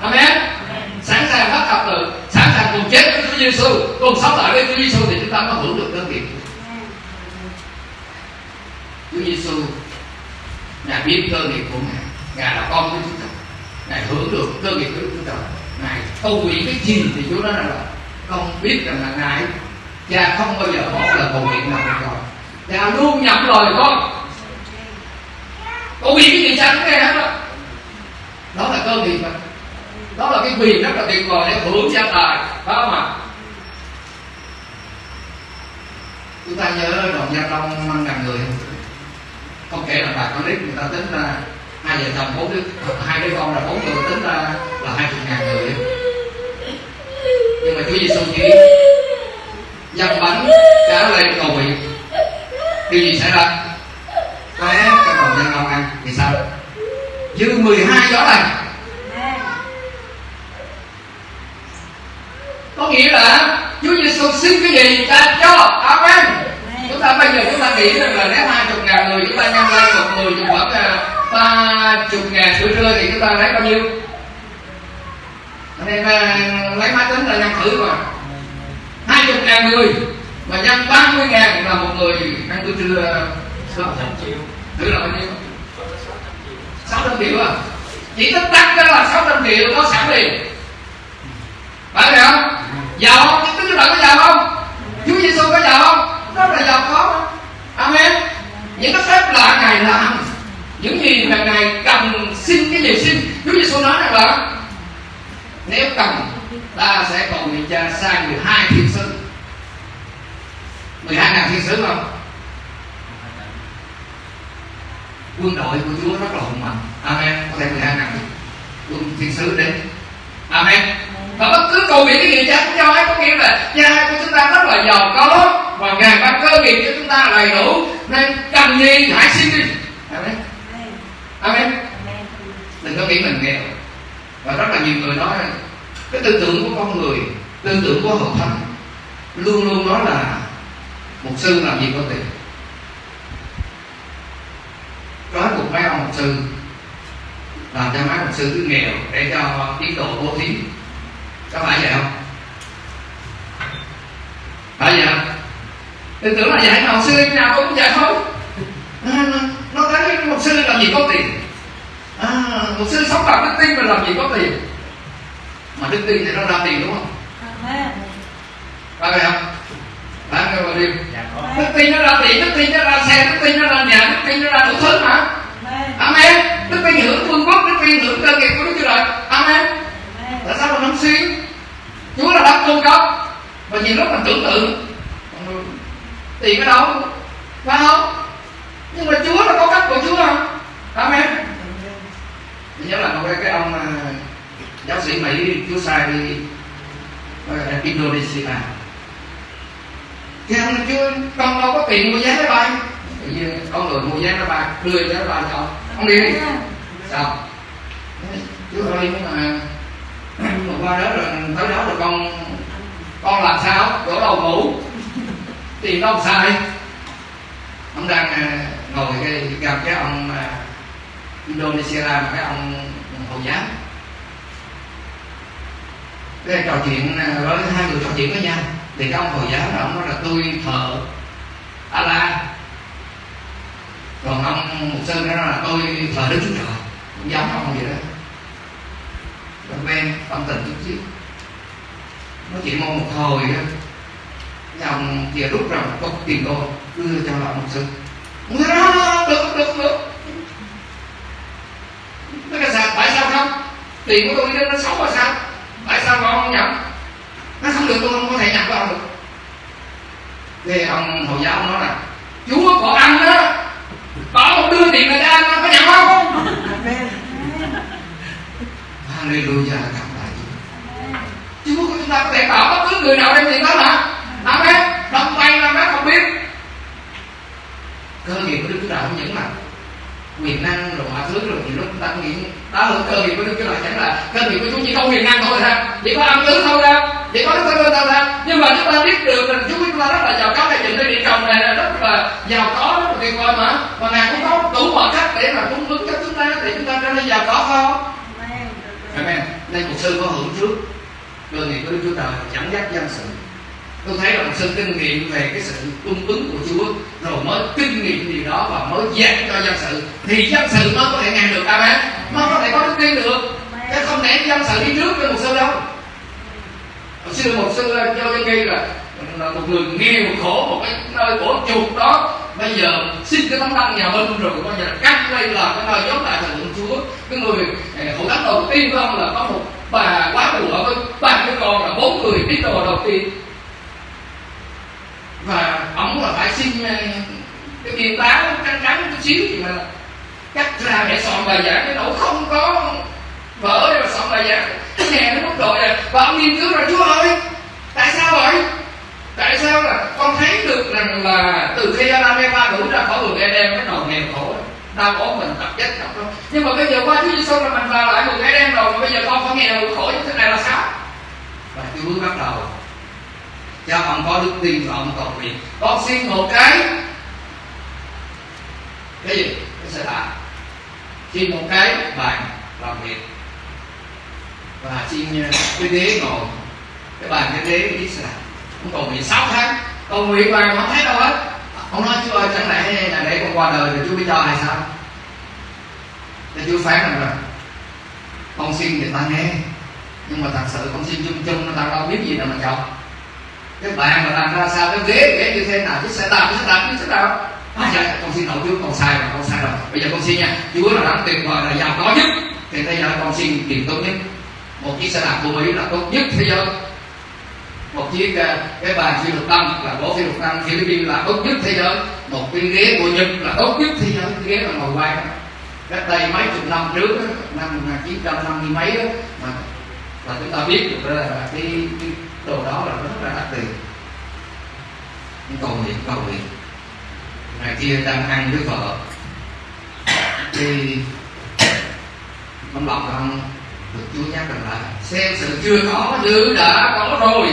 Amen. Sẵn sàng bắt thập tự sẵn sàng cùng chết với Chúa Giêsu cùng sống lại với Chúa Giêsu thì chúng ta mới hưởng được cơ nghiệp Chúa Giêsu Ngài biết cơ nghiệp của Ngài. Ngài là con của Chúa Trời Ngài hưởng được cơ nghiệp của Chúa Trời Ngài cầu nguyện cái gì thì Chúa nói rằng là con biết rằng là Ngài, Cha không bao giờ bỏ lời cầu nguyện nào của con. Cha luôn nhận lời con. Cầu nguyện cái gì cha cũng nghe hết đó. Đó là cơ nghiệp mà. Đó là cái quyền rất là tuyệt vời để hưởng gia tài Phải không ạ Chúng ta nhớ đoàn gia đông năm ngàn người không? Kể là bà con nít người ta tính ra hai vợ chồng, bốn đứa, hai đứa con là bốn người tính ra là hai chục ngàn người. Nhưng mà Chúa Giêsu chỉ dâng bánh, cá lên cầu nguyện. Điều gì xảy ra? Té cái đầu dân ông ăn, thì sao? Dư 12 gió này có nghĩa là Chúa Giêsu xin cái gì cha cho Amen. Chúng ta bây giờ chúng ta nghĩ rằng là nếu hai chục ngàn người chúng ta nhân lên một người thì khoảng ba chục ngàn bữa trưa thì chúng ta lấy bao nhiêu? Nên lấy máy tính là nhân thử mà hai chục ngàn người mà nhân ba mươi ngàn là một người ăn bữa trưa sáu trăm triệu. Thử là bao nhiêu? Sáu trăm triệu à? Chỉ tính tăng ra là sáu trăm triệu có sẵn liền. Phải không giàu không? Tức là có giàu không? Chúa Giêsu có giàu không? Rất là giàu có amen. Những cái phép lạ ngài làm những gì mà ngài cần xin cái gì xin. Chúa Giêsu nói rằng là, nếu cần ta sẽ cầu nguyện cha sai 12 thiên sứ. 12 ngàn thiên sứ không? Quân đội của Chúa rất là hùng mạnh. Amen. Có thể 12 ngàn quân thiên sứ đến. Amen và bất cứ cầu nguyện cái gì cha cũng cho ấy có nghĩa là cha của chúng ta rất là giàu có và ngài ban cơ nghiệp cho chúng ta đầy đủ nên cần gì hãy xin đi Amen. Amen. Đừng có nghĩ mình nghèo. Và rất là nhiều người nói cái tư tưởng của con người tư tưởng của hội thánh luôn luôn nói là một sư làm gì có tiền. Trói buộc mấy ông một sư làm cho mấy một sư cứ nghèo để cho tiến độ vô thí có phải vậy không? Phải vậy không? Tư tưởng là vậy mà một sư nào cũng vậy thôi. À, nó thấy một sư làm gì có tiền. À, một sư sống bằng đức tin mà làm gì có tiền. Mà đức tin thì nó ra tiền đúng không? Phải vậy không? Phải không bà điêu đức tin nó ra tiền đức tin nó ra xe đức tin nó ra nhà đức tin nó ra đủ thứ mà amen. Đức tin hưởng vương quốc đức tin hưởng cơ nghiệp của đức chúa trời amen tại sao mình không suy chúa là đấng cung cấp tưởng tượng tiền ở đâu phải không? Nhưng mà chúa là có cách của chúa không? Amen. Tôi nhớ là một cái, ông uh, giáo sĩ mỹ chúa sai đi indonesia. Cái ông chưa con đâu có tiền mua vé máy bay. Tự nhiên con người mua vé máy bay đưa vé máy bay cho ông. Ông đi đi. Sao? Chú ơi nhưng mà mà qua đó rồi tới đó rồi con con làm sao? Chỗ đầu ngủ. Tiền đâu sai ông đang à, ngồi cái gặp cái ông à, Indonesia mà cái ông hồi giáo. Cái trò chuyện à, với hai người trò chuyện với nhau. Thì cái ông hồi giáo đó, ông nói là tôi thờ Allah còn ông mục sư đó là tôi thờ đức chúa trời. Cũng giống ông vậy đó. Rồi quen tâm tình chút xíu nói chuyện mong một cái ông kia rút ra một cốc tiền đô đưa cho ông mục sư. Ông nói đó được được được nó cái sao tại sao không? Tiền của tôi đi nó xấu là sao? Tại sao mà ông không nhận? Nó không được tôi không có thể nhập vào được. Thì ông hồi giáo ông nói là chúa có ăn đó bảo một đưa tiền cho ăn nó có nhận không? Hallelujah Chúa Chúa của chúng ta có thể bảo bất cứ người nào đem tiền đó mà Amen Đông tay là bác không biết. Cơ nghiệp của Đức Chúa Trời không những là quyền năng rồi mọi thứ rồi thì lúc chúng ta nghĩ đó là cơ nghiệp của Đức Chúa Trời chẳng là cơ nghiệp của Chúa chỉ có quyền năng thôi sao chỉ có âm tứ thôi đâu chỉ có đức linh thôi sao nhưng mà chúng ta biết được là Chúa chúng ta rất là giàu có cái chuyện địa cầu này là rất là giàu có rất là tuyệt vời mà. Và ngài cũng có đủ mọi cách để mà cung ứng cho chúng ta để chúng ta trở nên giàu có không? Amen. Nên một sư có hưởng trước cơ nghiệp của Đức Chúa Trời dẫn dắt dân sự. Tôi thấy là một sư kinh nghiệm về cái sự cung ứng của Chúa rồi mới kinh nghiệm điều đó và mới dạy cho dân sự thì dân sự mới có thể nghe được. Amen. Mới có thể có đức tin được. Chứ không lẽ dân sự đi trước với một sư đâu. Một sư một sư cho dân ghi là là một người nghèo khổ một cái nơi của chuột đó. Bây giờ xin cái tấm đăng nhà bên rồi bây giờ cắt đây là cái nơi giống lại thần chúa. Cái người hậu thánh đầu tiên của ông là có một bà quá bùa với ba đứa con là bốn người đi đồ đầu tiên. Và ông là phải xin ờ, cái biên táo trắng trắng chút xíu thì mà cắt ra để soạn bài giảng cái độ không có vỡ để mà soạn bài giảng. Nghe nó mất rồi à và ông nghiên cứu là, chúa ơi, tại sao vậy? Tại sao là con thấy được rằng là từ khi Adam Eva đủ ra khỏi vườn Eden, cái đầu nghèo khổ đau ốm mình tập chết tập luôn nhưng mà bây giờ qua Chúa Giêsu là mình vào lại vườn Eden rồi mà bây giờ con phải nghèo khổ như thế này là sao? Và Chúa bắt đầu. Cho ông có đức tin và ông cầu nguyện. Con xin một cái cái gì? Cái xe đạp xin một cái bàn làm việc. Và xin cái ghế ngồi. Cái bàn cái ghế cái đạp ông cầu nguyện 6 tháng. Cầu nguyện mà không thấy đâu hết ông nói chú ơi chẳng lẽ là để con qua đời rồi chú mới cho hay sao? Thì chú phán rằng là con xin thì ta nghe. Nhưng mà thật sự con xin chung chung nó ta đâu biết gì đâu mà chồng. cái bạn mà làm ra sao cái ghế ghế như thế nào chứ sẽ làm chứ sẽ làm chứ sẽ làm. à, dạ, con xin lỗi chú con sai rồi con sai rồi. Bây giờ con xin nha chú là đẳng tuyệt vời là giàu có nhất. Thì bây giờ con xin tiền tốt nhất. Một chiếc xe đạp của mỹ là tốt nhất thế giới một chiếc à, cái bàn siêu lục tâm là gỗ siêu lục tâm Philippines là tốt nhất thế giới. Một cái ghế của nhật là tốt nhất thì cái ghế là ngồi quay cách đây mấy chục năm trước năm à, 1950 mấy đó, mà và chúng ta biết được là cái, cái đồ đó là rất là đắt tiền. Nhưng cầu nguyện cầu nguyện. Ngày kia đang ăn với vợ thì ông lộc ông được chúa nhắc rằng là xem sự chưa có như đã có rồi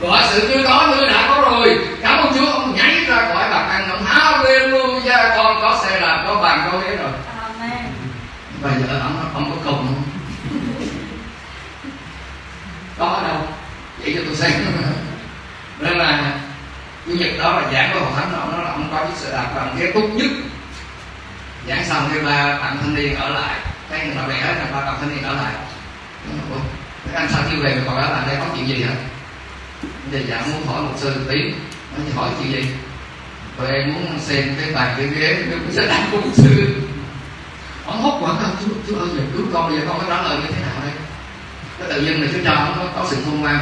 gọi sự chưa có như đã có rồi. Cảm ơn chúa ông nhảy ra khỏi bàn ăn ông hallelujah con có xe làm có bàn có ghế rồi. Bây giờ ông ông có cùng. Không có ở đâu? Vậy cho tôi xem. Nên là chủ nhật đó là giảng của hội thánh ông nói là ông có chiếc xe đạp bằng ghế tốt nhất. Giảng xong thì ba bạn thanh niên ở lại. Cái người nào bè là ba bạn thanh niên ở lại. Các anh sao chưa về mà còn ở lại đây có chuyện gì hả giờ giảng muốn hỏi một sư một tí. Nó thì hỏi chuyện gì tụi em muốn xem cái bàn cái ghế cái xe đạp của một sư. Ông hốt quảng không? Chú chú ơi giờ cứu con giờ con có trả lời như thế nào đây? Cái tự nhiên là chú cho ông có, có sự khôn ngoan.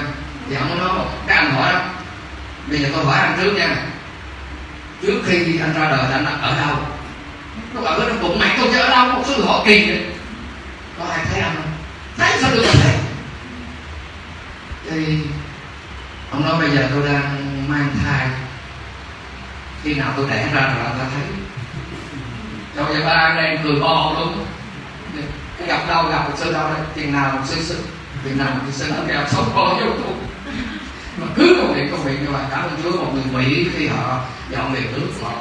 Thì ông mới nói cái anh hỏi đó. Bây giờ tôi hỏi anh trước nha. Trước khi anh ra đời anh ở đâu? Nó bảo nó bụng mày tôi chứ ở đâu? Một sư họ kỳ vậy. Có ai thấy anh không? Thấy sao được thấy? Thì ông nói bây giờ tôi đang mang thai. Khi nào tôi đẻ ra rồi ta thấy. Cho vậy ba anh em cười bo luôn. Cái gặp đâu gặp một sư đâu đây tiền nào một sư sư tiền nào một sư nó kêu sống bo vô tụ mà cứ công việc công việc như vậy cảm ơn chúa, một người mỹ khi họ dọn về nước, họ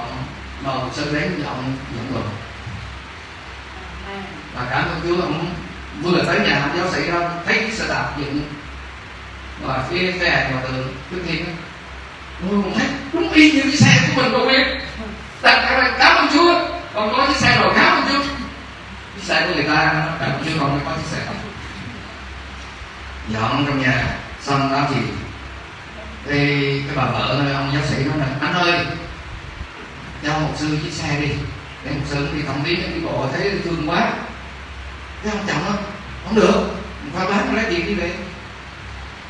mời một sư đến dọn dọn đồ. Và cảm ơn chúa, ông vừa tới nhà, ông giáo sĩ đó thấy cái xe đạp dựng và phía cái mà từ trước tiên Ôi, một thách đúng y như cái xe của mình đâu biết đặt cái này cảm ơn chúa. Còn có chiếc xe rồi cảm ơn chúa? Chiếc xe của người ta cảm ơn chúa còn có chiếc xe dọn dạ, trong nhà xong đó thì thì cái bà vợ ông giáo sĩ nói là anh ơi cho một sư chiếc xe đi để một sư đi thẩm viếng đi bộ thấy thương quá. Cái ông chồng đó không được qua bán lấy tiền đi về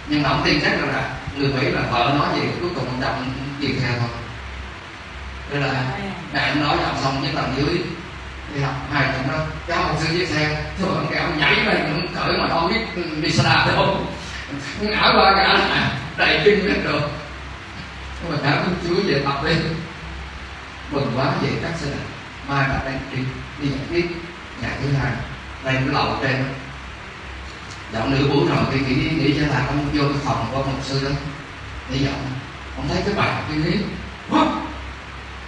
nhưng mà ông tin chắc rằng là người mỹ là vợ nói gì, cuối cùng ông chồng tiền theo thôi. Đây là mẹ ông nói giọng xong với tầng dưới. Đi học hai chồng đó. Cháu một sư chiếc xe. Thôi, ông kêu ông nhảy lên, ông cởi mà không biết đi xe đạp đâu ngã qua ngã lại. Đầy kinh hết được nhưng mà cảm ơn chúa về tập đi. Mừng quá, về các xe đạp. Mai bạn đang đi. Đi nhận tiếp ngày thứ hai. Đây cái lầu trên dạo nửa buổi rồi thì nghĩ nghĩ cho là ông vô cái phòng của ông sư đó. Để dọn ông thấy cái bàn cái ghế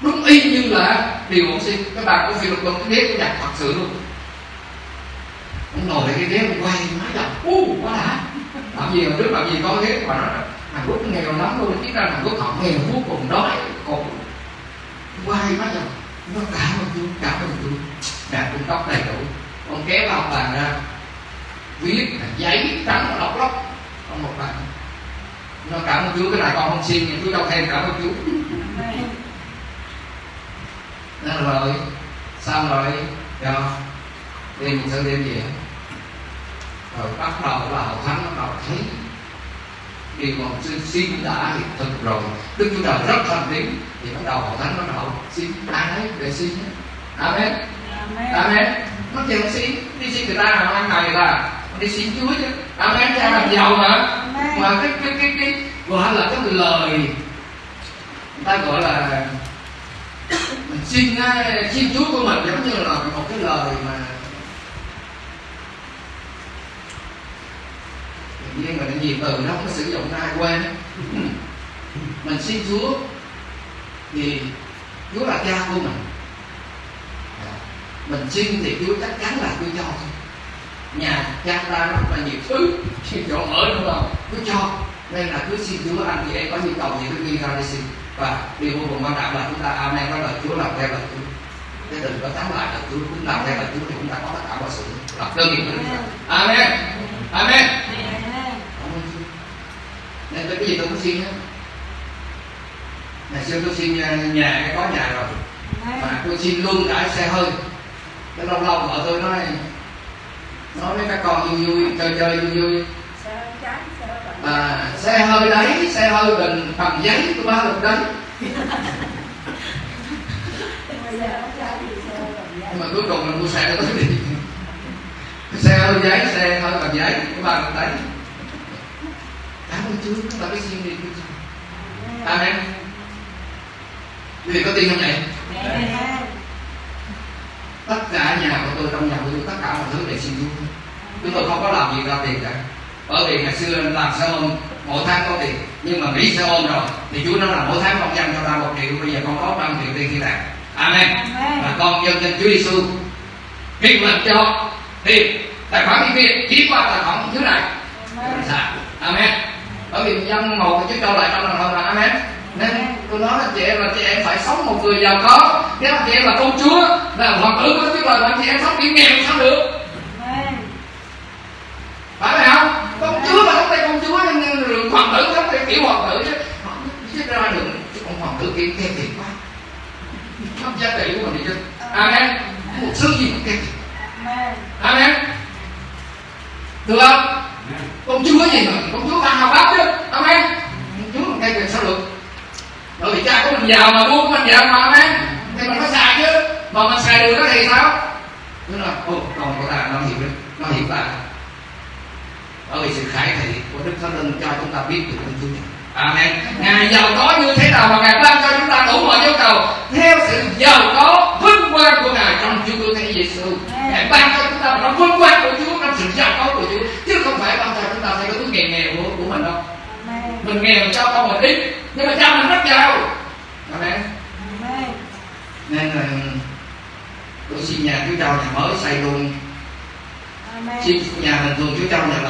đúng y như là điều ông xin. Cái bàn của Philip cái ghế của nhạc thật sự luôn. Ông ngồi lại cái ghế ông quay nói là u, quá đã. Làm gì mà trước làm gì có ghế mà nó Hàn Quốc nghèo lắm luôn biết ra Hàn Quốc họ nghèo vô cùng, đói còn quay nói rằng nó cả một Chúa cả một Chúa đạt cung cấp đầy đủ. Ông kéo ông bàn ra viết là giấy trắng và lóc lóc. Ông một bàn nó cảm ơn Chúa cái này con không xin nhưng Chúa cho thêm cảm ơn Chúa. Nên rồi xong rồi cho đêm một sơ đêm về. Rồi bắt đầu là hội thánh bắt đầu thấy. Điều mà sư xin đã hiện thực rồi. Đức chúa trời rất thành tín thì bắt đầu hội thánh bắt đầu xin ai đấy để xin amen. Amen. amen. Nó chịu xin. Đi xin người ta nào ăn người ta đi xin chúa chứ. Amen cha làm giàu mà. Mà cái cái cái cái gọi là cái lời. Người ta gọi là mình xin à, xin chúa của mình giống như là một cái lời mà. Nhiên mà cái gì từ nó không có sử dụng ai quên. Mình xin chúa thì chúa là cha của mình. Mình xin thì chúa chắc chắn là chúa cho. thôi nhà cha ta rất là nhiều thứ chỗ ở đúng không? Cứ cho nên là cứ xin chúa anh chị em có nhu cầu gì cứ ghi ra đi xin. Và điều vô cùng quan trọng là chúng ta amen có lời chúa làm theo lời chúa. Cái đừng có thắng lại lời chúa cứ làm theo lời chúa thì chúng ta có tất cả mọi sự. Lập đơn nghiệp của chúng ta. Amen. Amen. Amen. Nên cái gì tôi cũng xin hết. Ngày xưa tôi xin nhà, nhà cái có nhà rồi. Mà tôi xin luôn cả xe hơi. Cái lâu lâu vợ tôi nói nói với các con vui vui chơi chơi vui vui. À, xe hơi đấy xe hơi bình bằng giấy tôi ba lần đấy. Nhưng mà cuối cùng là mua xe tới đi. Xe hơi giấy xe hơi cầm giấy cái ba cầm đấy. Cảm ơn Chúa chúng ta biết xin đi. Chúa Amen. quý vị có tin không Amen. tất cả nhà của tôi trong nhà của tôi tất cả mọi thứ để xin Chúa chúng tôi không có làm gì ra tiền cả. Bởi vì ngày xưa làm xe ôm mỗi tháng có tiền. Nhưng mà nghỉ xe ôm rồi thì Chúa nói là mỗi tháng con dành cho ta một triệu. Bây giờ con có trăm triệu tiền khi tạng Amen. Và con dân danh Chúa Giêsu việc làm cho tiền tài khoản đi kia chỉ qua tài khoản thứ này. Amen. Bởi vì dân một Chúa cho lại trong lòng hơn là Amen. Nên tôi nói là chị em là chị em phải sống một người giàu có. Nếu mà chị em là công chúa, là hoàng tử Chúa Trời mà chị em sống bị nghèo sao được? Phải vậy không? Công chúa là không phải công chúa nhưng hoàng tử không phải kiểu hoàng tử chứ. Chứ ra được chứ còn hoàng tử kia khen tiền quá. Không giá trị của mình đi chứ. Amen. Một sư gì cũng tiền. Amen. Được không? Công chúa gì mà công chúa ăn học bắp chứ. Amen. Công chúa mà cây tiền sao được? Bởi vì cha của mình giàu mà vua của mình giàu mà amen. Thì mình phải xài chứ. Mà mình xài được đó thì sao? Tức là ồ con của ta nó hiểu nó hiểu ta. Vì sự khải thị của Đức Thánh Linh cho chúng ta biết được Đức Chúa. Amen. Ngài giàu có như thế nào mà Ngài ban cho chúng ta đủ mọi nhu cầu theo sự giàu có vinh quang của Ngài trong Chúa Cứu Thế Giêsu. Ngài ban cho chúng ta trong vinh quang của Chúa, trong sự giàu có của Chúa, chứ không phải ban cho chúng ta theo cái nghèo nghèo của, của mình đâu. Mình nghèo cho con mình ít, nhưng mà cha mình rất giàu. Amen. Amen. Nên là tôi xin nhà Chúa Châu nhà mới xây luôn, xin nhà mình luôn Chúa Châu nhà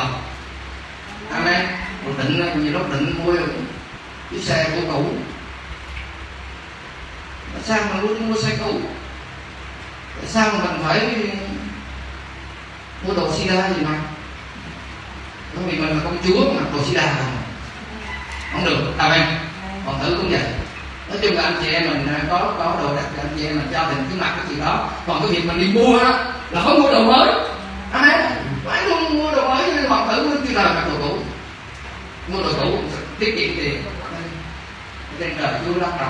anh em, Rồi định nhiều lúc định mua chiếc xe của cũ Tại sao mình luôn mua xe cũ Tại sao mà mình phải mua đồ sida gì mà? Bởi vì mình là công chúa mà đồ sida mà. Không được, à, Amen Còn thử cũng vậy. Nói chung là anh chị em mình à, có có đồ đặt cho anh chị em mình cho mình cái mặt cái chuyện đó. Còn cái việc mình đi mua đó là không mua đồ mới. Anh em, Phải luôn mua đồ mới nhưng thử tử chưa đời mặc đồ mua đồ cũ tiết kiệm tiền. Trên trời chúa lắc đầu.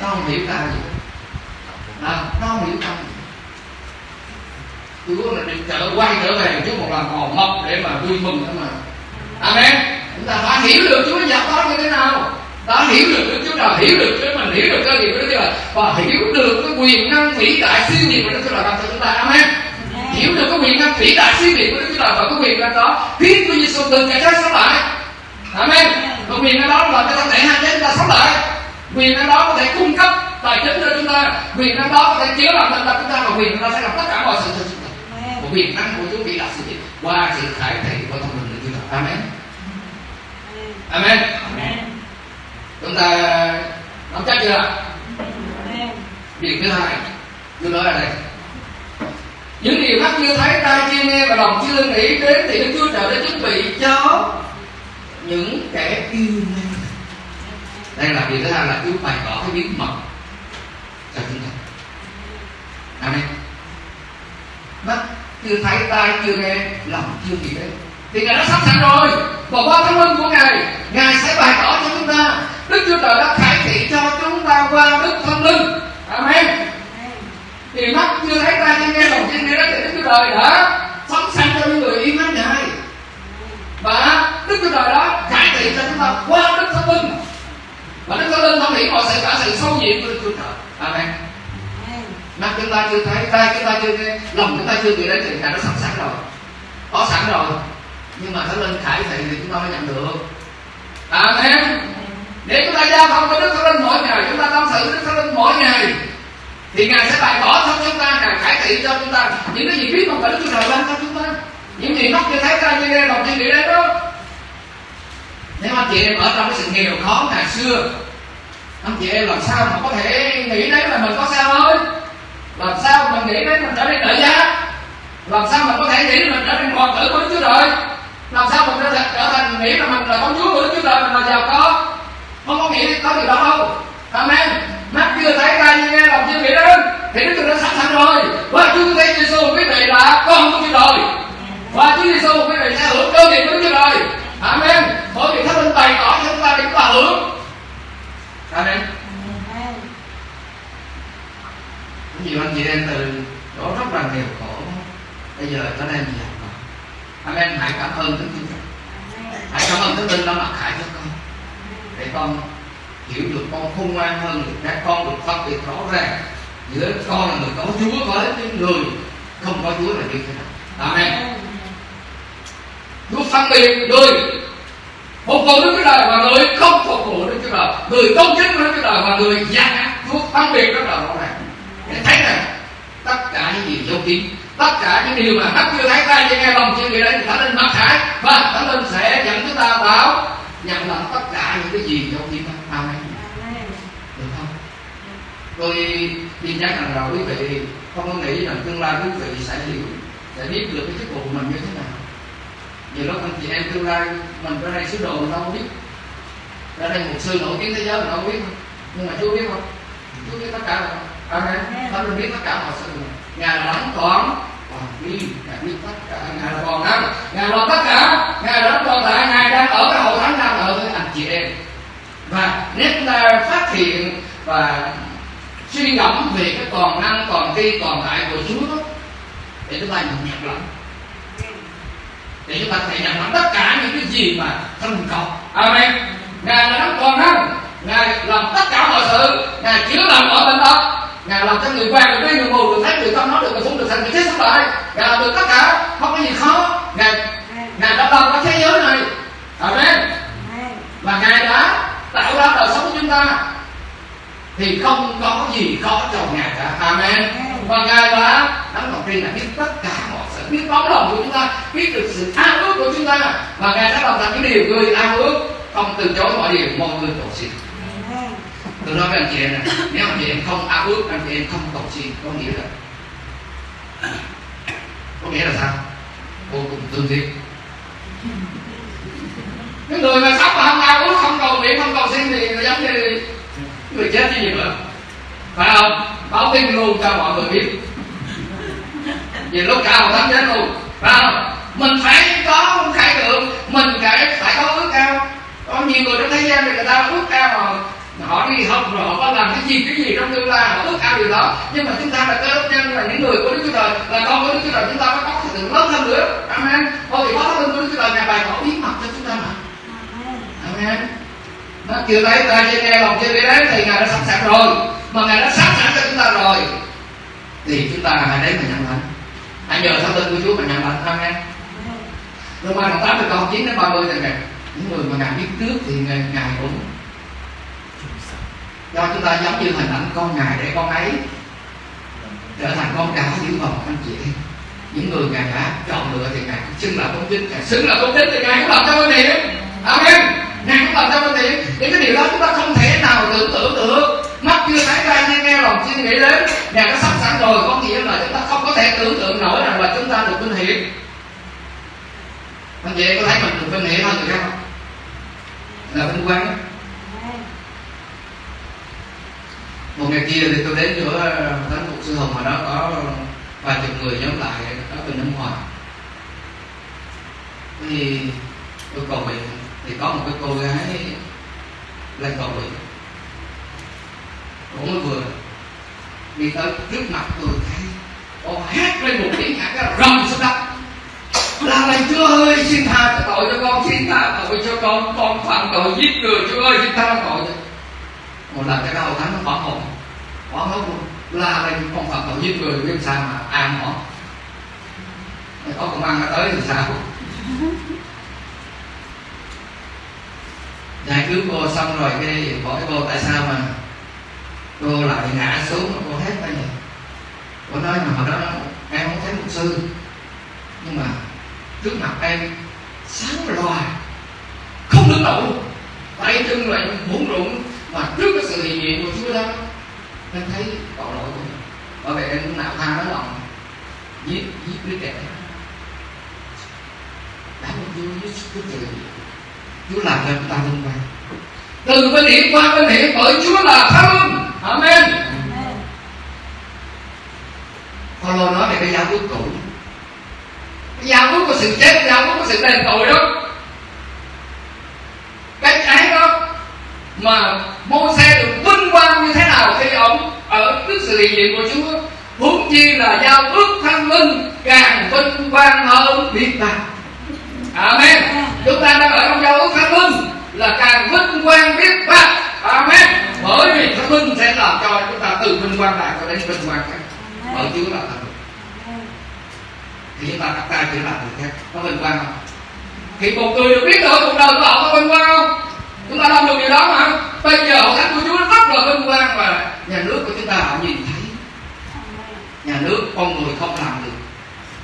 Nó không hiểu ta gì. À, nó không hiểu ta gì. Chúa là đi trở quay trở về chúa một lần hòn mọc để mà vui mừng thôi mà. Amen. Chúng ta phải hiểu được chúa giáo đó như thế nào. Ta hiểu được Đức Chúa Trời hiểu được Chúa mình hiểu được cơ nghiệp của Đức Chúa Trời. Và hiểu được cái quyền năng vĩ đại siêu nhiên của Đức Chúa Trời ban cho chúng ta. Amen hiểu được cái quyền năng vĩ đại siêu nhiên của Đức Chúa Trời và cái quyền năng đó khiến Chúa Giêsu từ cái chết sống lại Amen. Và quyền năng đó là cái thân thể hai chết chúng ta sống lại. Quyền năng đó có thể cung cấp tài chính cho chúng ta. Quyền năng đó có thể chữa lành tật chúng ta và quyền năng đó sẽ làm tất cả mọi sự cho chúng ta. Và quyền năng của Chúa vĩ đại siêu nhiên qua sự khải thị của thông linh của Chúa Trời. Amen. Amen. Amen. Chúng ta nắm chắc chưa? Điều thứ hai, tôi nói ở đây. Những điều khác chưa thấy, tai chưa nghe và lòng chưa nghĩ đến thì Đức Chúa Trời đã chuẩn bị cho những kẻ yêu mến. Đây là điều thứ hai là Chúa bày tỏ cái bí mật cho chúng ta. Amen. Mắt chưa thấy, tai chưa nghe, lòng chưa nghĩ đến thì Ngài đã sắp sẵn rồi và qua thánh linh của Ngài Ngài sẽ bày tỏ cho chúng ta Đức Chúa Trời đã khải thị cho chúng ta qua Đức Thánh Linh Amen thì mắt chưa thấy ta chưa nghe lòng chưa nghe đó thì Đức Chúa Trời đã sống sẵn cho những người yêu mến Ngài. Và Đức Chúa Trời đó khải thị cho chúng ta qua Đức Thánh Linh. Và Đức Thánh Linh không hiểu mọi sự cả sự sâu nhiệm của Đức Chúa Trời. Amen. Mắt chúng ta chưa thấy tai chúng ta chưa nghe lòng chúng ta chưa nghĩ đến thì Ngài đã sẵn sẵn rồi. Có sẵn rồi nhưng mà thánh linh khải thị thì chúng ta mới nhận được. Amen. Để chúng ta giao thông với đức thánh linh mỗi ngày chúng ta tâm sự với đức thánh linh mỗi ngày thì ngài sẽ bày tỏ cho chúng ta, ngài khải thị cho chúng ta những cái gì biết không phải đức chúa trời ban cho chúng ta. Những gì mắt chưa thấy ta chưa nghe lòng chưa nghĩ đến đó. Nếu anh chị em ở trong cái sự nghèo khó ngày xưa, anh chị em làm sao mà có thể nghĩ đến là mình có sao thôi làm sao mình nghĩ đến mình trở nên đại gia làm sao mình có thể nghĩ mình trở thành hoàng tử của Đức Chúa Trời? Làm sao mình có thể trở thành nghĩ là mình là con chúa của Đức Chúa Trời, mình là giàu có? Không có nghĩ có điều đó đâu Amen mắt chưa thấy tai chưa nghe, lòng chưa nghĩ đến. Thì Đức Chúa đã sẵn sàng rồi. Và Chúa thấy Giêsu quý vị là con của Chúa rồi và Chúa Giêsu quý vị sẽ hưởng cơ nghiệp của Chúa rồi Amen. Bởi vì Thánh Linh bày tỏ cho chúng ta để chúng ta hưởng. Amen. Nhiều anh chị em từ đó rất là nghèo khổ. Bây giờ trở nên giàu có amen. Hãy cảm ơn đức chúa hãy cảm ơn đức linh đã mặc khải cho con. Để con hiểu được con khôn ngoan hơn người khác con được phân biệt rõ ràng giữa con là người có chúa với những người không có chúa là như thế nào. Amen. Chúa phân biệt người phục vụ Đức Chúa Trời và người không phục vụ Đức Chúa Trời. Người công chính với Đức Chúa Trời và người gian ác Chúa, phân biệt rất là rõ ràng. Để thấy rằng, tất cả những gì dấu kín, tất cả những điều mà mắt chưa thấy ta chưa nghe lòng chưa nghĩ đến thì thánh linh mặc khải, và thánh linh sẽ dẫn chúng ta vào nhận lãnh tất cả những cái gì dấu kín đó amen được không tôi tin chắc rằng là quý vị không có nghĩ rằng tương lai quý vị sẽ hiểu sẽ biết được cái chức vụ của mình như thế nào. Nhiều lúc anh chị em tương lai mình ra đây sứ đồ mình đâu biết. Ra đây một sư nổi tiếng thế giới mình đâu biết nhưng mà chú biết không chú biết tất cả rồi. Amen. Thánh linh biết tất cả mọi sự ngài là đấng toàn toàn vi ngài biết tất cả. Ngài là toàn năng ngài làm tất cả. Ngài là toàn tại ngài đang ở cái hội thánh đang ở với anh chị em. Và nếu chúng ta phát hiện và suy ngẫm về cái toàn năng toàn tri toàn tại của Chúa để chúng ta nhận nhận lãnh để chúng ta thể nhận lãnh tất cả những cái gì mà thần cầu. Amen. Ngài là đấng toàn năng. Ngài làm tất cả mọi sự. Ngài chữa lành mọi bệnh tật ngài làm cho người quen được đi người mù được thấy người tâm nói được người sống được thành người chết sống lại ngài làm được tất cả. Không có gì khó. Ngài ngài đã làm cái thế giới này. Amen. Và ngài đã tạo ra đời sống của chúng ta thì không có gì khó cho ngài cả. Amen. Và ngài đã đấng đầu tiên là biết tất cả mọi sự. Biết tấm lòng của chúng ta biết được sự ao ước của chúng ta. Và ngài đã làm thành những điều người ao ước không từ chối mọi điều mọi người cầu xin. Tôi nói với anh chị em này nếu anh chị em không ao ước anh chị em không cầu xin có nghĩa là có nghĩa là sao? Vô cùng tương thiết cái người mà sống mà không ao ước không cầu nguyện không cầu xin thì giống như người chết như vậy mà. Phải không? Báo tin luôn cho mọi người biết. Vì lúc cao một chết luôn. Phải không? Mình phải có khải tượng. Mình phải phải có ước cao có nhiều người trong thế gian thì người ta ước cao mà họ đi học rồi họ có làm cái gì cái gì trong tương lai, họ ước ao điều đó. Nhưng mà chúng ta là cơ đốc nhân, là những người của đức chúa trời, là con của đức chúa trời, chúng ta phải có sự lớn hơn nữa. Amen. Thôi thì có lớn hơn của đức chúa trời, nhà bài họ bí mật cho chúng ta mà. Amen nó chưa thấy ta chưa nghe lòng chưa biết đấy thì ngài đã sẵn sàng rồi. Mà ngài đã sẵn sàng cho chúng ta rồi. Thì chúng ta hãy đến mà nhận lãnh. Hãy nhờ thánh linh của chúa mà nhận lãnh. Amen. Roma đoạn 8 từ câu 9 đến 30 thì rằng những người mà ngài biết trước thì ngài, ngài cũng do chúng ta giống như hình ảnh con ngài để con ấy trở thành con cả giữ vòng anh chị. Những người ngài đã chọn lựa thì ngài xưng là công chính ngài xưng là công chính thì ngài cũng làm cho con niệm amen ngài cũng làm cho mình đề những cái điều đó chúng ta không thể nào tưởng tượng được. Mắt chưa thấy tai nghe nghe lòng suy nghĩ đến. Ngài đã sắp sẵn rồi, có nghĩa là chúng ta không có thể tưởng tượng nổi rằng là chúng ta được vinh hiển. Anh chị có thấy mình được vinh hiển hơn người khác không là vinh quang. Một ngày kia thì tôi đến chỗ ờ, thánh mục sư hồng mà đó có vài chục người nhóm lại ở bên nước ngoài thì tôi cầu nguyện thì có một cái cô gái lên cầu nguyện. Cũng mới vừa đi tới trước mặt tôi thấy, cô hát lên một tiếng hát cái rầm xuống đất. Là lành chúa ơi, xin tha cho tội cho con, xin tha tội cho con con phạm tội giết người, chúa ơi, xin tha tội. Cho một lần cái đầu thánh nó bỏ hồn bỏ hồn luôn. La lên, con phạm tội giết người biết sao mà an họ có công an nó tới thì sao? Giải cứu cô xong rồi cái hỏi cô tại sao mà cô lại ngã xuống cô hết bây giờ cô nói mà hồi đó em không thấy một sư, nhưng mà trước mặt em sáng loà không đứng nổi tay chân lại muốn rụng mà trước cái sự hiện diện của Chúa đó, em thấy tội lỗi của mình. Bởi vậy em cũng nạo tha nó lòng, giết giết đứa trẻ. Đã một Chúa giết Chúa trời Chúa làm cho chúng ta vinh quang từ bên hiển qua bên hiển bởi Chúa là thánh Amen. Paulo nói về cái giao ước cũ. Cái giao ước của sự chết giao ước của sự đền tội đó. Cái cái đó mà mô xe được vinh quang như thế nào khi ông ở trước sự hiện diện của Chúa huống chi là giao ước thánh linh càng vinh quang hơn. Biết bao amen. Chúng ta đang ở trong giao ước thánh linh là càng vinh quang biết bao. Amen. Bởi vì thánh linh sẽ làm cho chúng ta từ vinh quang này cho đến vinh quang khác. Bởi chúa là linh. Thì chúng ta đặt tay chỉ làm được khác có vinh quang không? Thì một người được biết được cuộc đời của họ có vinh quang không? Chúng ta làm được điều đó mà. Bây giờ hội thánh của chúa rất là vinh quang và nhà nước của chúng ta họ nhìn thấy. Nhà nước con người không làm được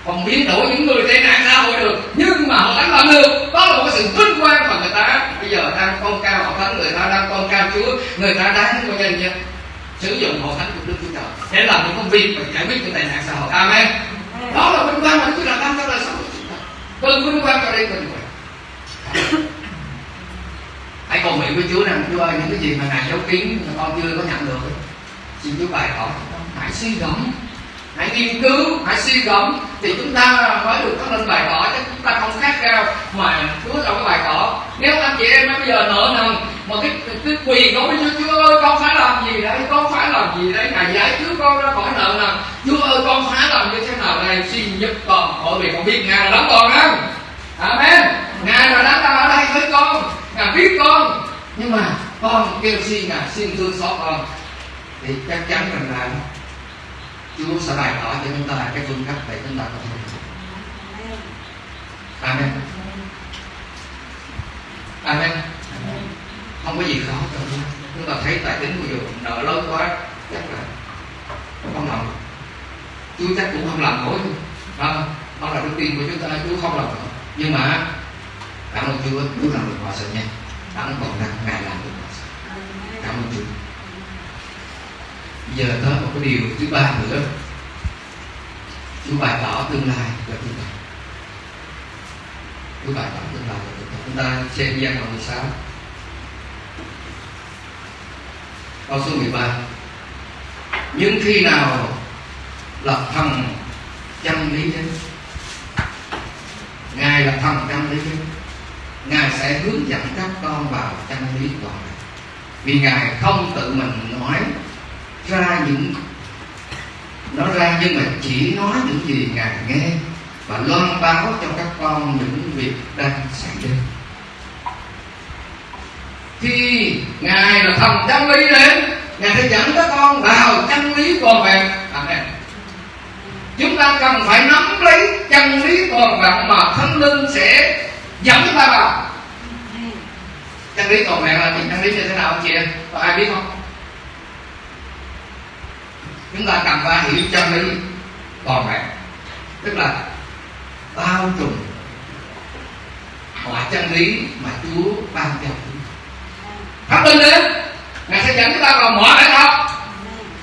không biến đổi những người tệ nạn xã hội được nhưng mà họ thánh làm được. Đó là một cái sự vinh quang mà người ta bây giờ đang con cao họ thánh người ta đang con cao chúa người ta đang coi nhân. Dân sử dụng hội thánh của đức chúa trời. Để làm những công việc và giải quyết những tệ nạn xã hội. Amen. Đó là vinh quang mà chúa trời đang cho đời sống chúng ta. Từ vinh quang cho đây quang hãy cầu nguyện với Chúa rằng Chúa ơi những cái gì mà ngài giấu kín mà con chưa có nhận được xin Chúa bày tỏ. Hãy suy gẫm hãy nghiên cứu, hãy suy gẫm thì chúng ta mới được có lên bài tỏ chứ chúng ta không khác nhau mà Chúa trong cái bài tỏ nếu anh chị em bây giờ nợ nần mà cái cái quỳ gối với Chúa Chúa ơi, con phải làm gì đấy con phải làm gì đấy ngài giải cứu con ra khỏi nợ nần. Chúa ơi, con phải làm như thế nào đây? Xin giúp con bởi vì con biết ngài là đấng còn không? Amen. Ngài là đấng đang ở đây với con. Ngài biết con. Nhưng mà con kêu xin ngài xin thương xót con. Thì chắc chắn rằng là Chúa sẽ bày tỏ cho chúng ta cái phương cách để chúng ta có thể Amen. Amen. Không có gì khó cho chúng ta thấy tài chính của dù nợ lớn quá, Chắc là không làm Chúa chắc cũng không làm nổi. Không? Đó là đức tin của chúng ta. Chúa không làm nổi. Nhưng mà, Cảm ơn Chúa Chúa làm được mọi sự nha. Đấng còn đang Ngài làm được mọi sự Cảm ơn Chúa giờ tới một cái điều thứ ba nữa. Chú bày tỏ tương lai cho chúng ta. Chú bày tỏ tương lai cho chúng ta. Chúng ta xem gian đoạn 16 Câu số 13 Nhưng khi nào lập thần chân lý đến Ngài là thần chân lý đến Ngài sẽ hướng dẫn các con vào chân lý toàn Vì Ngài không tự mình nói ra những nó ra nhưng mà chỉ nói những gì ngài nghe và loan báo cho các con những việc đang xảy ra. Khi ngài là thần chân lý đến ngài sẽ dẫn các con vào chân lý toàn vẹn chúng ta cần phải nắm lấy chân lý toàn vẹn mà thánh linh sẽ dẫn chúng ta vào. Chân lý toàn vẹn là chân lý như thế nào anh chị em? Có ai biết không chúng ta cần phải hiểu chân lý toàn vẹn tức là bao trùm mọi chân lý mà Chúa ban cho chúng Thánh linh đến Ngài sẽ dẫn chúng ta vào mọi lẽ thật.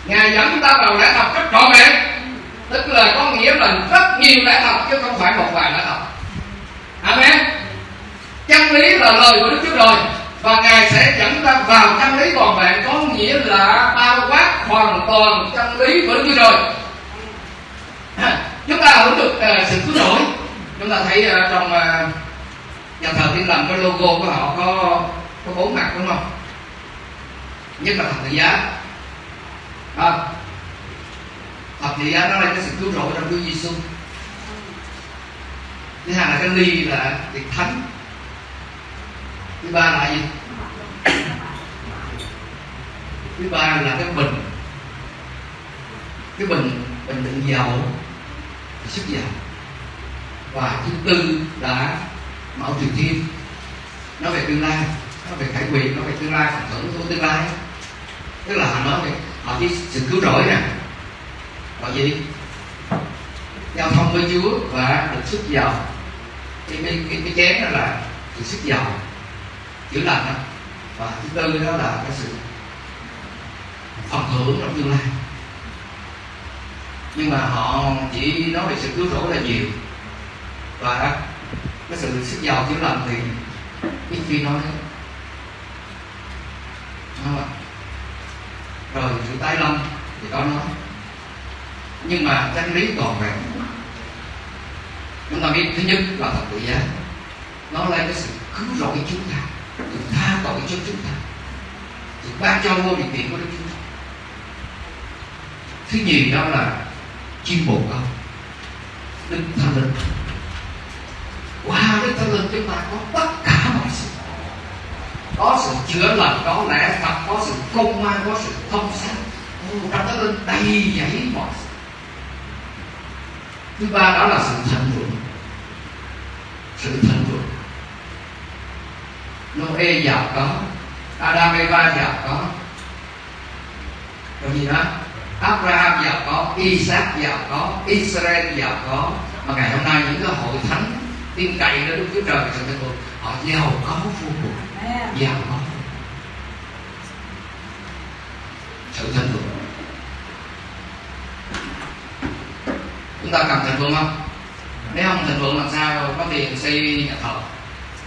Ngài dẫn chúng ta vào lẽ thật rất trọn vẹn Tức là có nghĩa là rất nhiều lẽ thật chứ không phải một vài lẽ thật. Amen. Chân lý là lời của Đức Chúa Trời và ngài sẽ dẫn ta vào chân lý toàn vẹn có nghĩa là bao quát hoàn toàn chân lý vẫn như rồi chúng ta hưởng được uh, sự cứu rỗi chúng ta thấy uh, trong uh, nhà thờ thiên lành cái logo của họ có có bốn mặt đúng không? Nhất là thập tự giá. À, thập tự giá nó là cái sự cứu rỗi trong Chúa Giêsu thứ hai là cái ly là tiệc thánh thứ ba là gì? Thứ ba là cái bình. Cái bình bình đựng dầu sức dầu. Và thứ tư là mẫu triều thiên nó về tương lai nó về khải quyền nó về tương lai phần thưởng của tương lai. Tức là họ nói về họ cái sự cứu rỗi nè. Họ gì? Giao thông với chúa và được sức dầu. Cái cái cái, cái chén đó là được sức dầu chữa lành đó và thứ tư đó là cái sự phần thưởng trong tương lai. Nhưng mà họ chỉ nói về sự cứu rỗi là nhiều. Và cái sự sức giàu chữa lành thì ít khi nói rồi sự tái lâm thì có nói. Nhưng mà chân lý còn vẹn, chúng ta biết thứ nhất là thật tự giá. Nó lấy cái sự cứu rỗi chúng ta được tha tội cho chúng ta. Được ban cho vô điều kiện của Đức Chúa Trời. Thứ nhì đó là chim bồ câu. Đức thánh linh. Qua đức thánh linh chúng ta có tất cả mọi sự. Có sự chữa lành, có lẽ thật có sự công an có sự thông sáng. Trong thánh linh đầy dẫy mọi sự. Thứ ba đó là sự thịnh vượng sự thịnh vượng Noe giàu có Adam Eva giàu có. Còn gì đó? Abraham giàu có Isaac giàu có Israel giàu có. Mà ngày hôm nay những cái hội thánh tin cậy đó Đức Chúa Trời sự vượng họ giàu có vô cùng giàu có. Sự thịnh vượng. Chúng ta cần thịnh vượng không? Nếu không thịnh vượng làm sao? Có tiền xây nhà thờ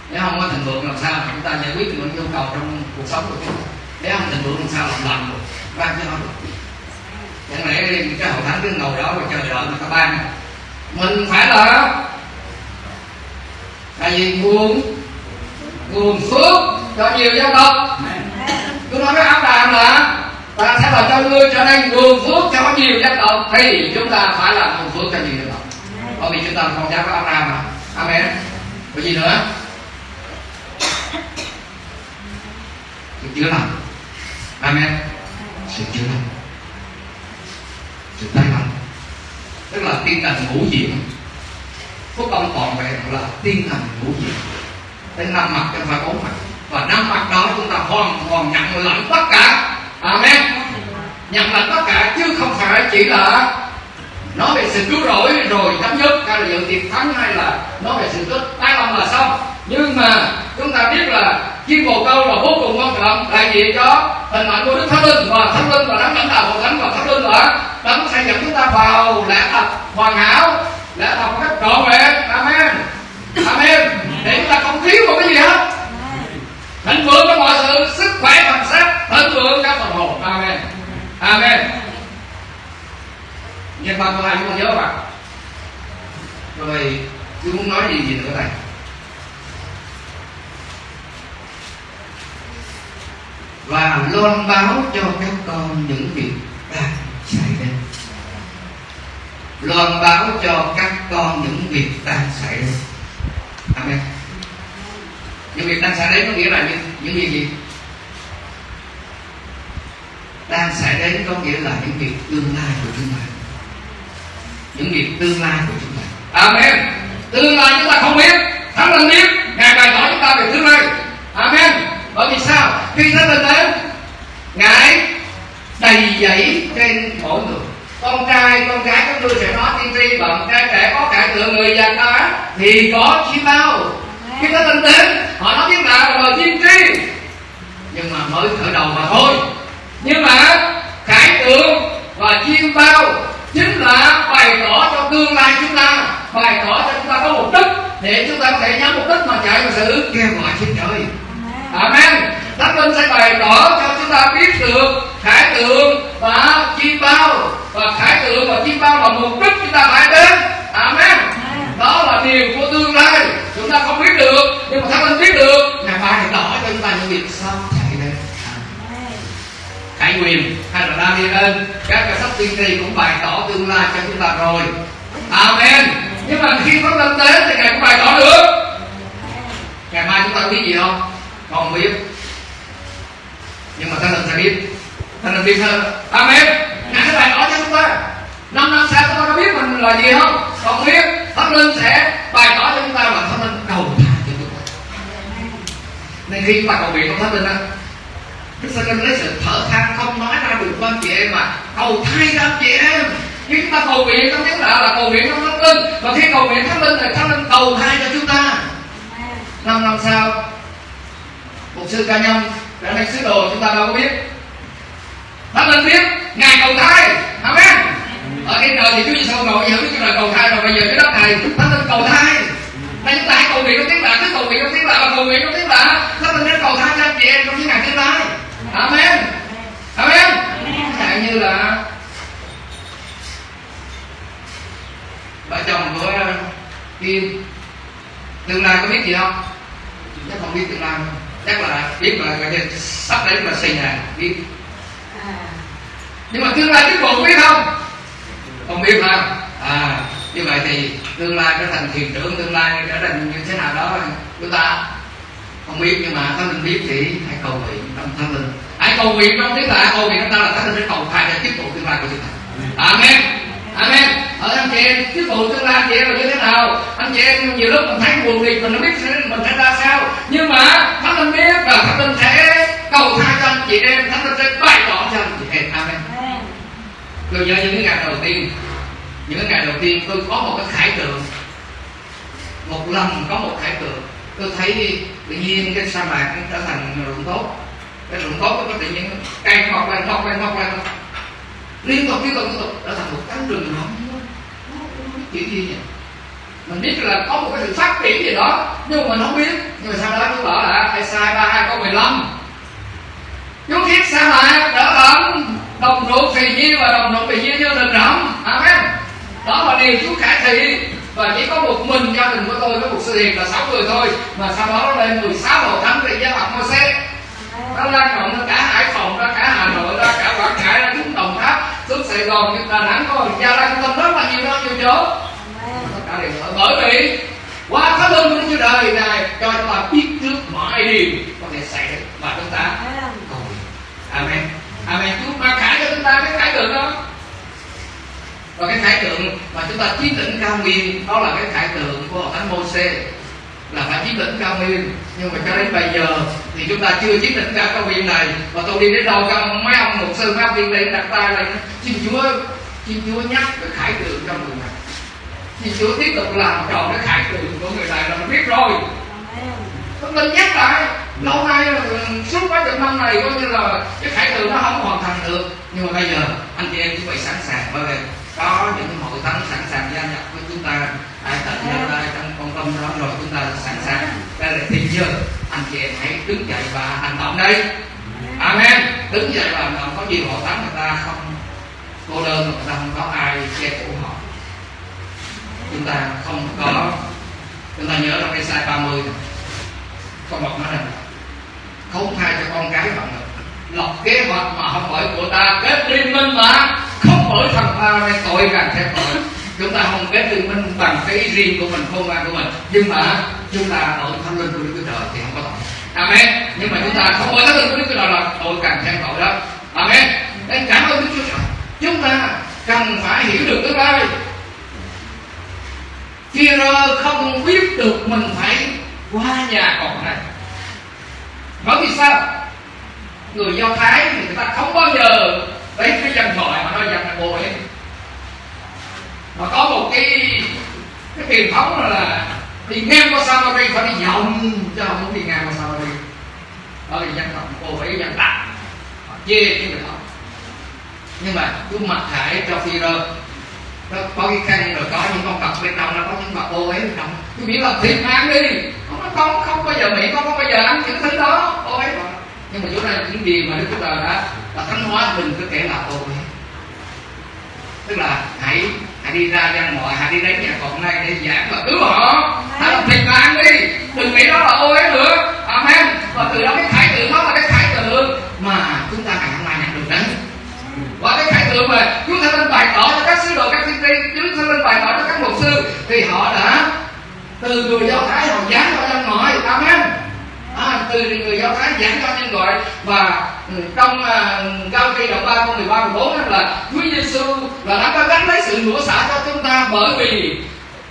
nếu không có thịnh vượng làm sao mà chúng ta giải quyết những nhu cầu trong cuộc sống của chúng ta. Nếu không thịnh vượng làm sao làm lành được. Ban cho nó chẳng lẽ đi cái hội thánh cứ ngồi đó và chờ đợi người ta ban. Mình phải là tại vì nguồn nguồn phước, cho nhiều dân tộc tôi nói với Abraham là ta sẽ là cho ngươi trở nên nguồn phước cho nhiều dân tộc thì chúng ta phải là nguồn phước cho nhiều dân tộc bởi vì chúng ta là con cháu của Đàm mà. Amen. Có gì nữa sự chữa lành Amen sự chữa lành sự tái lành tức là tiên lành ngũ diện. Phúc âm toàn vẹn là tiên lành ngũ diện. Tới năm mặt cho phải bốn mặt. Và năm mặt đó chúng ta hoàn toàn nhận lãnh tất cả. Amen. Nhận lãnh tất cả chứ không phải chỉ là nói về sự cứu rỗi rồi chấm dứt hay là dự tiệc thắng hay là nói về sự kết tái lâm là xong. Nhưng mà chúng ta biết là chim bồ câu là vô cùng quan đại diện cho hình ảnh của đức thánh linh và thánh linh và đấng lãnh đạo của thánh và thánh linh là đấng sẽ dẫn chúng ta vào lẽ thật hoàn hảo lẽ thật một cách trọn vẹn. Amen. Amen. Để chúng ta không thiếu một cái gì hết. Thịnh vượng trong mọi sự, sức khỏe, thần sắc, thịnh vượng trong phần hồn. Amen. Amen. Nhân ba câu hai chúng ta nhớ vào rồi, tôi muốn nói gì gì nữa này và loan báo cho các con những việc đang xảy đến. Loan báo cho các con những việc đang xảy đến. Amen. Những việc đang xảy đến có nghĩa là những, những việc gì? Đang xảy đến có nghĩa là những việc tương lai của chúng ta. Những việc tương lai của chúng ta. Amen. Tương lai chúng ta không biết. Thánh linh biết ngài bày tỏ chúng ta về tương lai. Amen bởi vì sao? Khi thánh linh đến, ngài đầy dẫy trên mỗi người. Con trai, con gái các ngươi sẽ nói tiên tri bằng trai trẻ, có cải tượng người già cả thì có chi bao. Khi thánh linh đến, họ nói tiếng lạ là tiên tri. Nhưng mà mới khởi đầu mà thôi. Nhưng mà cải tượng và chiêm bao chính là bày tỏ cho tương lai chúng ta, bày tỏ cho chúng ta có mục đích để chúng ta có thể nhắm mục đích mà chạy vào sự kêu gọi trên trời amen. Thánh linh sẽ bày tỏ cho chúng ta biết được khải tượng và chim bao. Và khải tượng và chim bao là mục đích chúng ta phải đến. Amen. Đó là điều của tương lai. Chúng ta không biết được nhưng mà thánh linh biết được. Ngài bày tỏ cho chúng ta những việc sau chạy đến Khải Quyền hay là Daniel các cái sách tiên tri cũng bày tỏ tương lai cho chúng ta rồi. Amen. Nhưng mà khi có lên đến thì ngài cũng bày tỏ được. Ngày mai chúng ta biết gì không không biết. Nhưng mà thánh linh sẽ biết. Thánh linh biết hơn Amen. Ngài sẽ bày tỏ cho chúng ta. Năm năm sau chúng ta có biết mình là gì không? Không biết. Thánh linh sẽ bày tỏ cho chúng ta và thánh linh cầu tha cho chúng ta. Nên khi chúng ta cầu nguyện trong thánh linh á, Đức Giêsu lấy sự thở than không nói ra được với chị em mà cầu thay cho chị em. Khi chúng ta cầu nguyện trong tiếng lạ là cầu nguyện trong thánh linh. Và khi cầu nguyện thánh linh thì thánh linh cầu thay cho chúng ta. Năm năm sau một sư ca nhân đã đánh sứ đồ, chúng ta đâu có biết. Thánh linh biết ngài cầu thay amen. Ở trên trời thì Chúa Giêsu ngồi giữa Đức Chúa Trời cầu thay rồi, bây giờ cái đất này thánh linh cầu thay nên chúng ta hãy cầu nguyện trong tiếng lạ cứ cầu nguyện trong tiếng lạ và cầu nguyện trong tiếng lạ thánh linh đến cầu thay cho anh chị em trong những ngày tương lai. Amen. Amen. Chẳng như là vợ chồng của ờ, kim. Tương lai có biết gì không? Chắc không biết tương lai không chắc là biết là là sắp đến là xây nhà biết. Nhưng mà tương lai cuối cùng biết không? Không biết ha. Thì tương lai trở thành thiền trưởng tương lai trở thành như thế nào đó chúng ta không biết. Nhưng mà thánh linh biết thì hãy cầu nguyện trong thánh linh. Hãy cầu nguyện trong tiếng lạ cầu nguyện trong ta là thánh linh sẽ cầu thay để tiếp tục tương lai của chúng ta. Amen amen. Ở anh chị em tiếp tục tương lai anh chị em là như thế nào? Anh chị em nhiều lúc mình thấy buồn thì mình không biết mình sẽ ra sao. Nhưng mà thánh linh biết là thánh linh sẽ cầu thay cho anh chị em. Thánh linh sẽ bày tỏ cho anh chị em. Amen. Tôi nhớ những cái ngày đầu tiên những cái ngày đầu tiên tôi có một cái khải tượng. Một lần có một khải tượng tôi thấy tự nhiên cái sa mạc nó trở thành ruộng tốt. Cái ruộng tốt nó có tự nhiên cây mọc lên mọc lên mọc lên liên tục liên tục liên tục. Đã thành một cánh rừng nó chuyện gì nhỉ? Mình biết là có một cái sự phát triển gì đó, nhưng mà mình không biết. Nhưng mà sau đó chú bảo là ai sai ba hai câu 15 chú thiết sa mạc đỡ thành đồng ruộng phì nhiêu và đồng ruộng phì nhiêu như rừng rậm. Amen. Đó là điều chú khải thị và chỉ có một mình gia đình của tôi với một sư hiền là sáu người thôi. Mà sau đó nó lên 16 hồ thánh về gia tộc Moses nó lan rộng ra cả hải phòng, ra cả hà nội, ra cả quảng ngãi xuống sài gòn đà nẵng có gia lai tâm rất là nhiều nơi nhiều chỗ. Amen. tất cả đều ở bởi vì qua thánh linh của Chúa Trời này cho chúng ta biết trước mọi điều có thể xảy ra và chúng ta Amen. cầu nguyện. Amen. Amen. Chúa mà khải cho chúng ta cái khải tượng đó. Và cái khải tượng mà chúng ta chiếm lĩnh cao nguyên đó là cái khải tượng của thánh mô xê là phải chiếm lĩnh cao nguyên. Nhưng mà cho đến bây giờ thì chúng ta chưa chiếm lĩnh cao nguyên này. Và tôi đi đến đâu các ông mấy ông một sư mấy ông tiên đi đặt tay lên xin chúa xin chúa nhắc cái khải tượng cho người này. Xin chúa tiếp tục làm tròn cái khải tượng của người này là mình biết rồi. Tôi linh nhắc lại lâu nay ừ, suốt mấy chục năm này coi như là cái khải tượng nó không hoàn thành được. Nhưng mà bây giờ anh chị em chuẩn bị sẵn sàng bởi vì có những hội thánh sẵn sàng gia nhập với chúng ta. Ai tận nhau ra con đó rồi chúng ta sẵn sàng. Đây là tình giờ anh chị em hãy đứng dậy và hành động đây. Amen. Đứng dậy và hành động. Có gì họ tắm người ta không? Cô đơn người ta không có ai che phủ họ. Chúng ta không có chúng ta nhớ trong cái sai 30 này con bọc nói rằng không thay cho con cái bạn lọc kế hoạch mà không bởi của ta. Kết liên minh mà không bởi thằng ta nên tội càng thêm tội chúng ta không kết liên minh bằng cái ý riêng của mình, không gian của mình. Nhưng mà chúng ta ở thân linh của đức chúa trời thì không có tội. Amen. Nhưng mà chúng ta không có thánh linh của đức chúa trời là tội càng thêm tội đó. Amen. Nên cảm ơn đức chúa trời. Chúng ta cần phải hiểu được cái đây khi không biết được mình phải qua nhà cọp này. Bởi vì sao? Người do thái thì người ta không bao giờ lấy cái dân thoại mà nói dân là bộ ấy mà có một cái cái truyền thống là đi ngang qua Samari phải đi vòng cho không muốn đi ngang qua Samari đó là dân tộc cô ấy dân tộc, họ chê cái người đó. Nhưng mà cứ mặc khải cho phi rơ nó có cái khăn, rồi có những con cọc bên trong, nó có những vật ô ấy bên trong. Cứ biết là thiệt ăn đi. Không nó không không bao giờ mỹ con không bao giờ ăn những thứ đó ô ấy. Nhưng mà chỗ này những điều mà đức chúa trời đã là thánh hóa mình cứ kể là ô ấy. Tức là hãy hãy đi ra dân ngoại hãy đi đến nhà cọp này để giảng và cứu họ. Hãy làm thịt mà ăn đi đừng nghĩ đó là ô ấy nữa. Amen. Và từ đó cái khải tượng đó là cái khải tượng mà chúng ta ngày hôm nay nhận được đấy và cái khải tượng mà Chúa Thánh Linh bày tỏ cho các sứ đồ các tiên tri Chúa Thánh Linh bày tỏ cho các mục sư thì họ đã từ người do thái họ giảng cho nhân ngoại. Amen. À, từ người do thái giảng cho nhân ngoại và trong uh, cao kỳ đoạn ba câu 13 14 là Chúa Giêsu là đã có gánh lấy sự rửa xả cho chúng ta bởi vì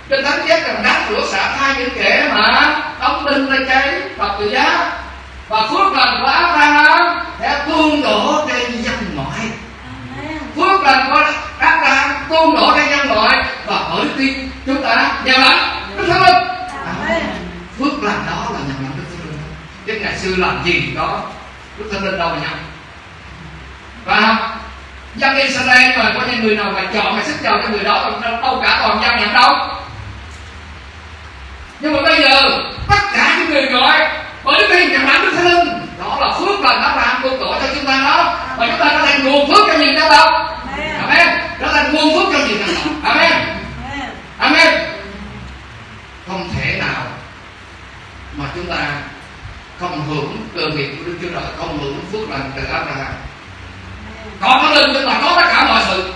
trên thánh chép rằng đáng rửa xả thay những kẻ mà đóng đinh lên cái thập tự giá. Và phước lành của Abraham sẽ tuôn đổ trên dân ngoại. Amen. phước lành của Abraham tuôn đổ trên nhân loại và bởi tin chúng ta gieo lãnh Đức Thánh Linh. Phước lành đó là nhận lãnh Đức Thánh Linh. Chứ ngày xưa làm gì có Đức Thánh Linh đâu mà nhận và dân Israel mà có những người nào mà chọn mà sức chọn cho người đó đâu, đâu cả toàn dân nhận đâu nhưng mà bây giờ tất cả những người gọi bởi đức tin nhận lãnh Đức Thánh Linh đó là phước lành Abraham tuôn đổ cho chúng ta đó và chúng ta trở thành nguồn phước cho nhiều dân tộc Amen. Trở thành nguồn phước cho nhiều tộc. Amen. Amen. Amen. Không thể nào mà chúng ta không hưởng cơ nghiệp của Đức Chúa Trời, không hưởng phước lành từ Abraham. Có thánh linh chúng ta có tất cả mọi sự.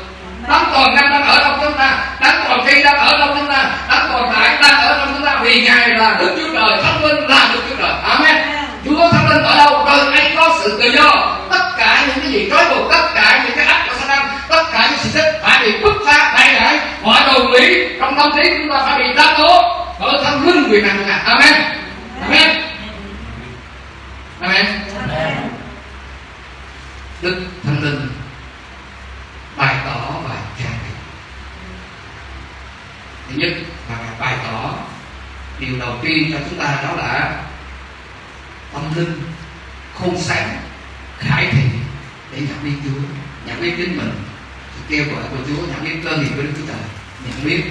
Đấng toàn năng đang ở trong chúng ta, đấng toàn Thi đang ở trong chúng ta Đấng tồn tại đang ở trong chúng ta vì Ngài là Đức Chúa Trời Thánh Linh là Đức Chúa Trời. Amen. Chúa Thánh Linh ở đâu? Rồi anh có sự tự do. Tất cả những cái gì trói buộc tất cả những cái ách của Satan tất cả những sự thích phải bị bứt phá đại giải mọi đồ lý trong tâm trí chúng ta phải bị đáp tố bởi Thánh Linh quyền năng của Ngài. Amen. Amen Amen. Đức Thánh Linh bày tỏ và trang bị. Thứ nhất là bày tỏ điều đầu tiên cho chúng ta đó là tâm linh khôn sáng khải thị để nhận biết Chúa nhận biết chính mình. Kêu gọi của Chúa nhận biết cơ nghiệp của Đức Chúa Trời nhận biết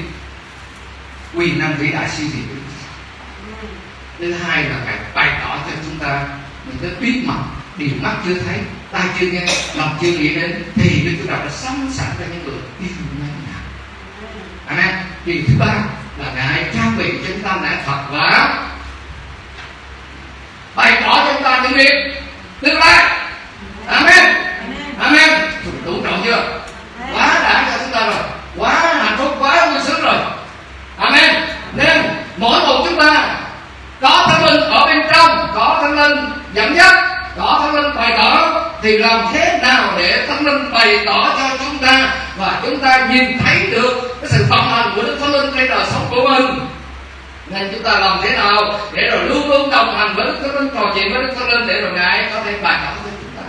quyền năng vĩ đại siêu việt của Đức Chúa Trời. Thứ hai là Ngài bày tỏ cho chúng ta mình cái biết mặt điều mắt chưa thấy, tai chưa nghe, lòng chưa nghĩ đến, thì Đức Chúa Trời đã sẵn sàng cho những người yêu ngài nào. Amen. Điều thứ ba là Ngài trang bị cho chúng ta lẽ thật và bày tỏ cho chúng ta những việc tương lai. Amen. Amen. Đủ trọng chưa? Quá đã cho chúng ta rồi. Quá hạnh phúc, quá vui sướng rồi. Amen. Nên mỗi một chúng ta có thánh linh ở bên trong, có thánh linh dẫn dắt, có thánh linh bày tỏ, thì làm thế nào để thánh linh bày tỏ cho chúng ta và chúng ta nhìn thấy được cái sự vận hành của đức thánh linh trên đời sống của mình? Nên chúng ta làm thế nào để rồi luôn luôn đồng hành với đức thánh linh, trò chuyện với đức thánh linh để rồi ngài có thể bày tỏ với chúng ta?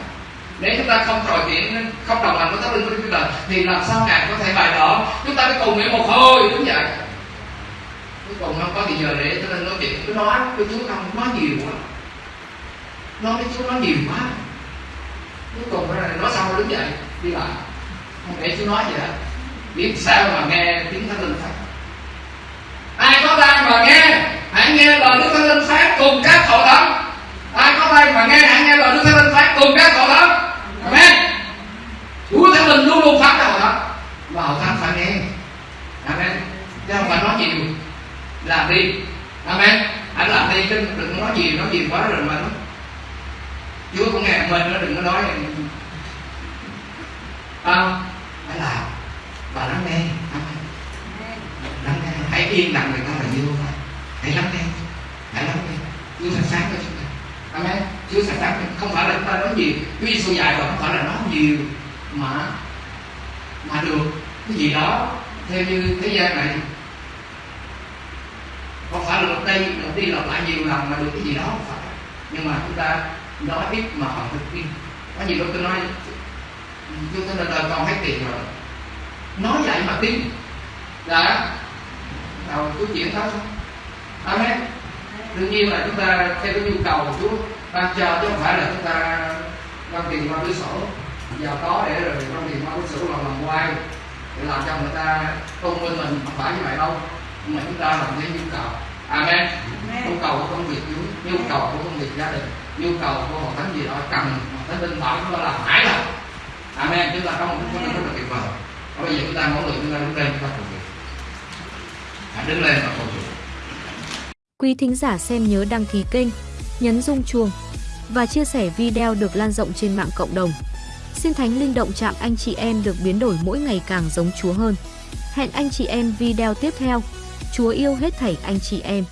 Nếu chúng ta không trò chuyện, không đồng hành với thánh linh của đức chúa thì làm sao ngài có thể bày tỏ? Chúng ta phải cùng nguyện một hồi, đúng vậy còn cùng có thì giờ để cho nên nói chuyện. Cứ nói với chúa không nói nhiều quá. Nói với chúa nói nhiều quá. Cuối cùng nó là nói xong nó đứng dậy, đi lại. Không để chú nói gì hết. Biết sao mà nghe tiếng thánh linh phát ai có tai mà nghe, hãy nghe lời đức thánh linh phát cùng các hội thánh ai có tai mà nghe, hãy nghe lời đức thánh linh phát cùng các hội thánh amen. Chúa thánh linh luôn luôn phát các hội thánh và hội thánh phải nghe. Amen. Chứ không phải nói nhiều làm đi. Amen. Anh làm đi chứ đừng nói gì, nói gì quá rồi mà nói chúa cũng nghe mình nó đừng có nói không à, phải làm. Và lắng nghe. Lắng nghe. Hãy yên lặng người ta là như vậy hãy lắng nghe. Hãy lắng nghe. Chúa sẽ sáng cho chúng ta. Amen. Chúa sẽ sáng không phải là chúng ta nói gì, Chúa Giêsu dạy rồi không phải là nói nhiều mà mà được. Cái gì đó theo như thế gian này không phải là đầu đi đầu đi lặp lại nhiều lần mà được cái gì đó không phải. Nhưng mà chúng ta nói ít mà họ thực tin có nhiều lúc tôi nói, chúng ta đời con hết tiền rồi. Nói vậy mà tin. Dạ. Là đầu cứ chuyện đó thôi. Amen đương nhiên là chúng ta theo cái nhu cầu của Chúa. Ban cho chứ không phải là chúng ta quan tiền qua cửa sổ. Giàu có để rồi quan tiền qua cửa sổ là làm quay để làm cho người ta tôn vinh mình không phải như vậy đâu nhưng mà chúng ta làm theo nhu cầu. Amen. Nhu cầu của công việc nhu cầu của công việc gia đình nhu cầu của hội thánh gì đó cần thánh linh bảo chúng ta làm mãi là amen. Chúng ta có một cái rất là tuyệt vời. Và bây giờ chúng ta mỗi người chúng ta đứng lên chúng ta phục vụ hãy đứng lên và phục vụ Quý thính giả xem nhớ đăng ký kênh, nhấn rung chuông và chia sẻ video được lan rộng trên mạng cộng đồng. Xin Thánh Linh động chạm anh chị em được biến đổi mỗi ngày càng giống Chúa hơn. Hẹn anh chị em video tiếp theo. Chúa yêu hết thảy anh chị em.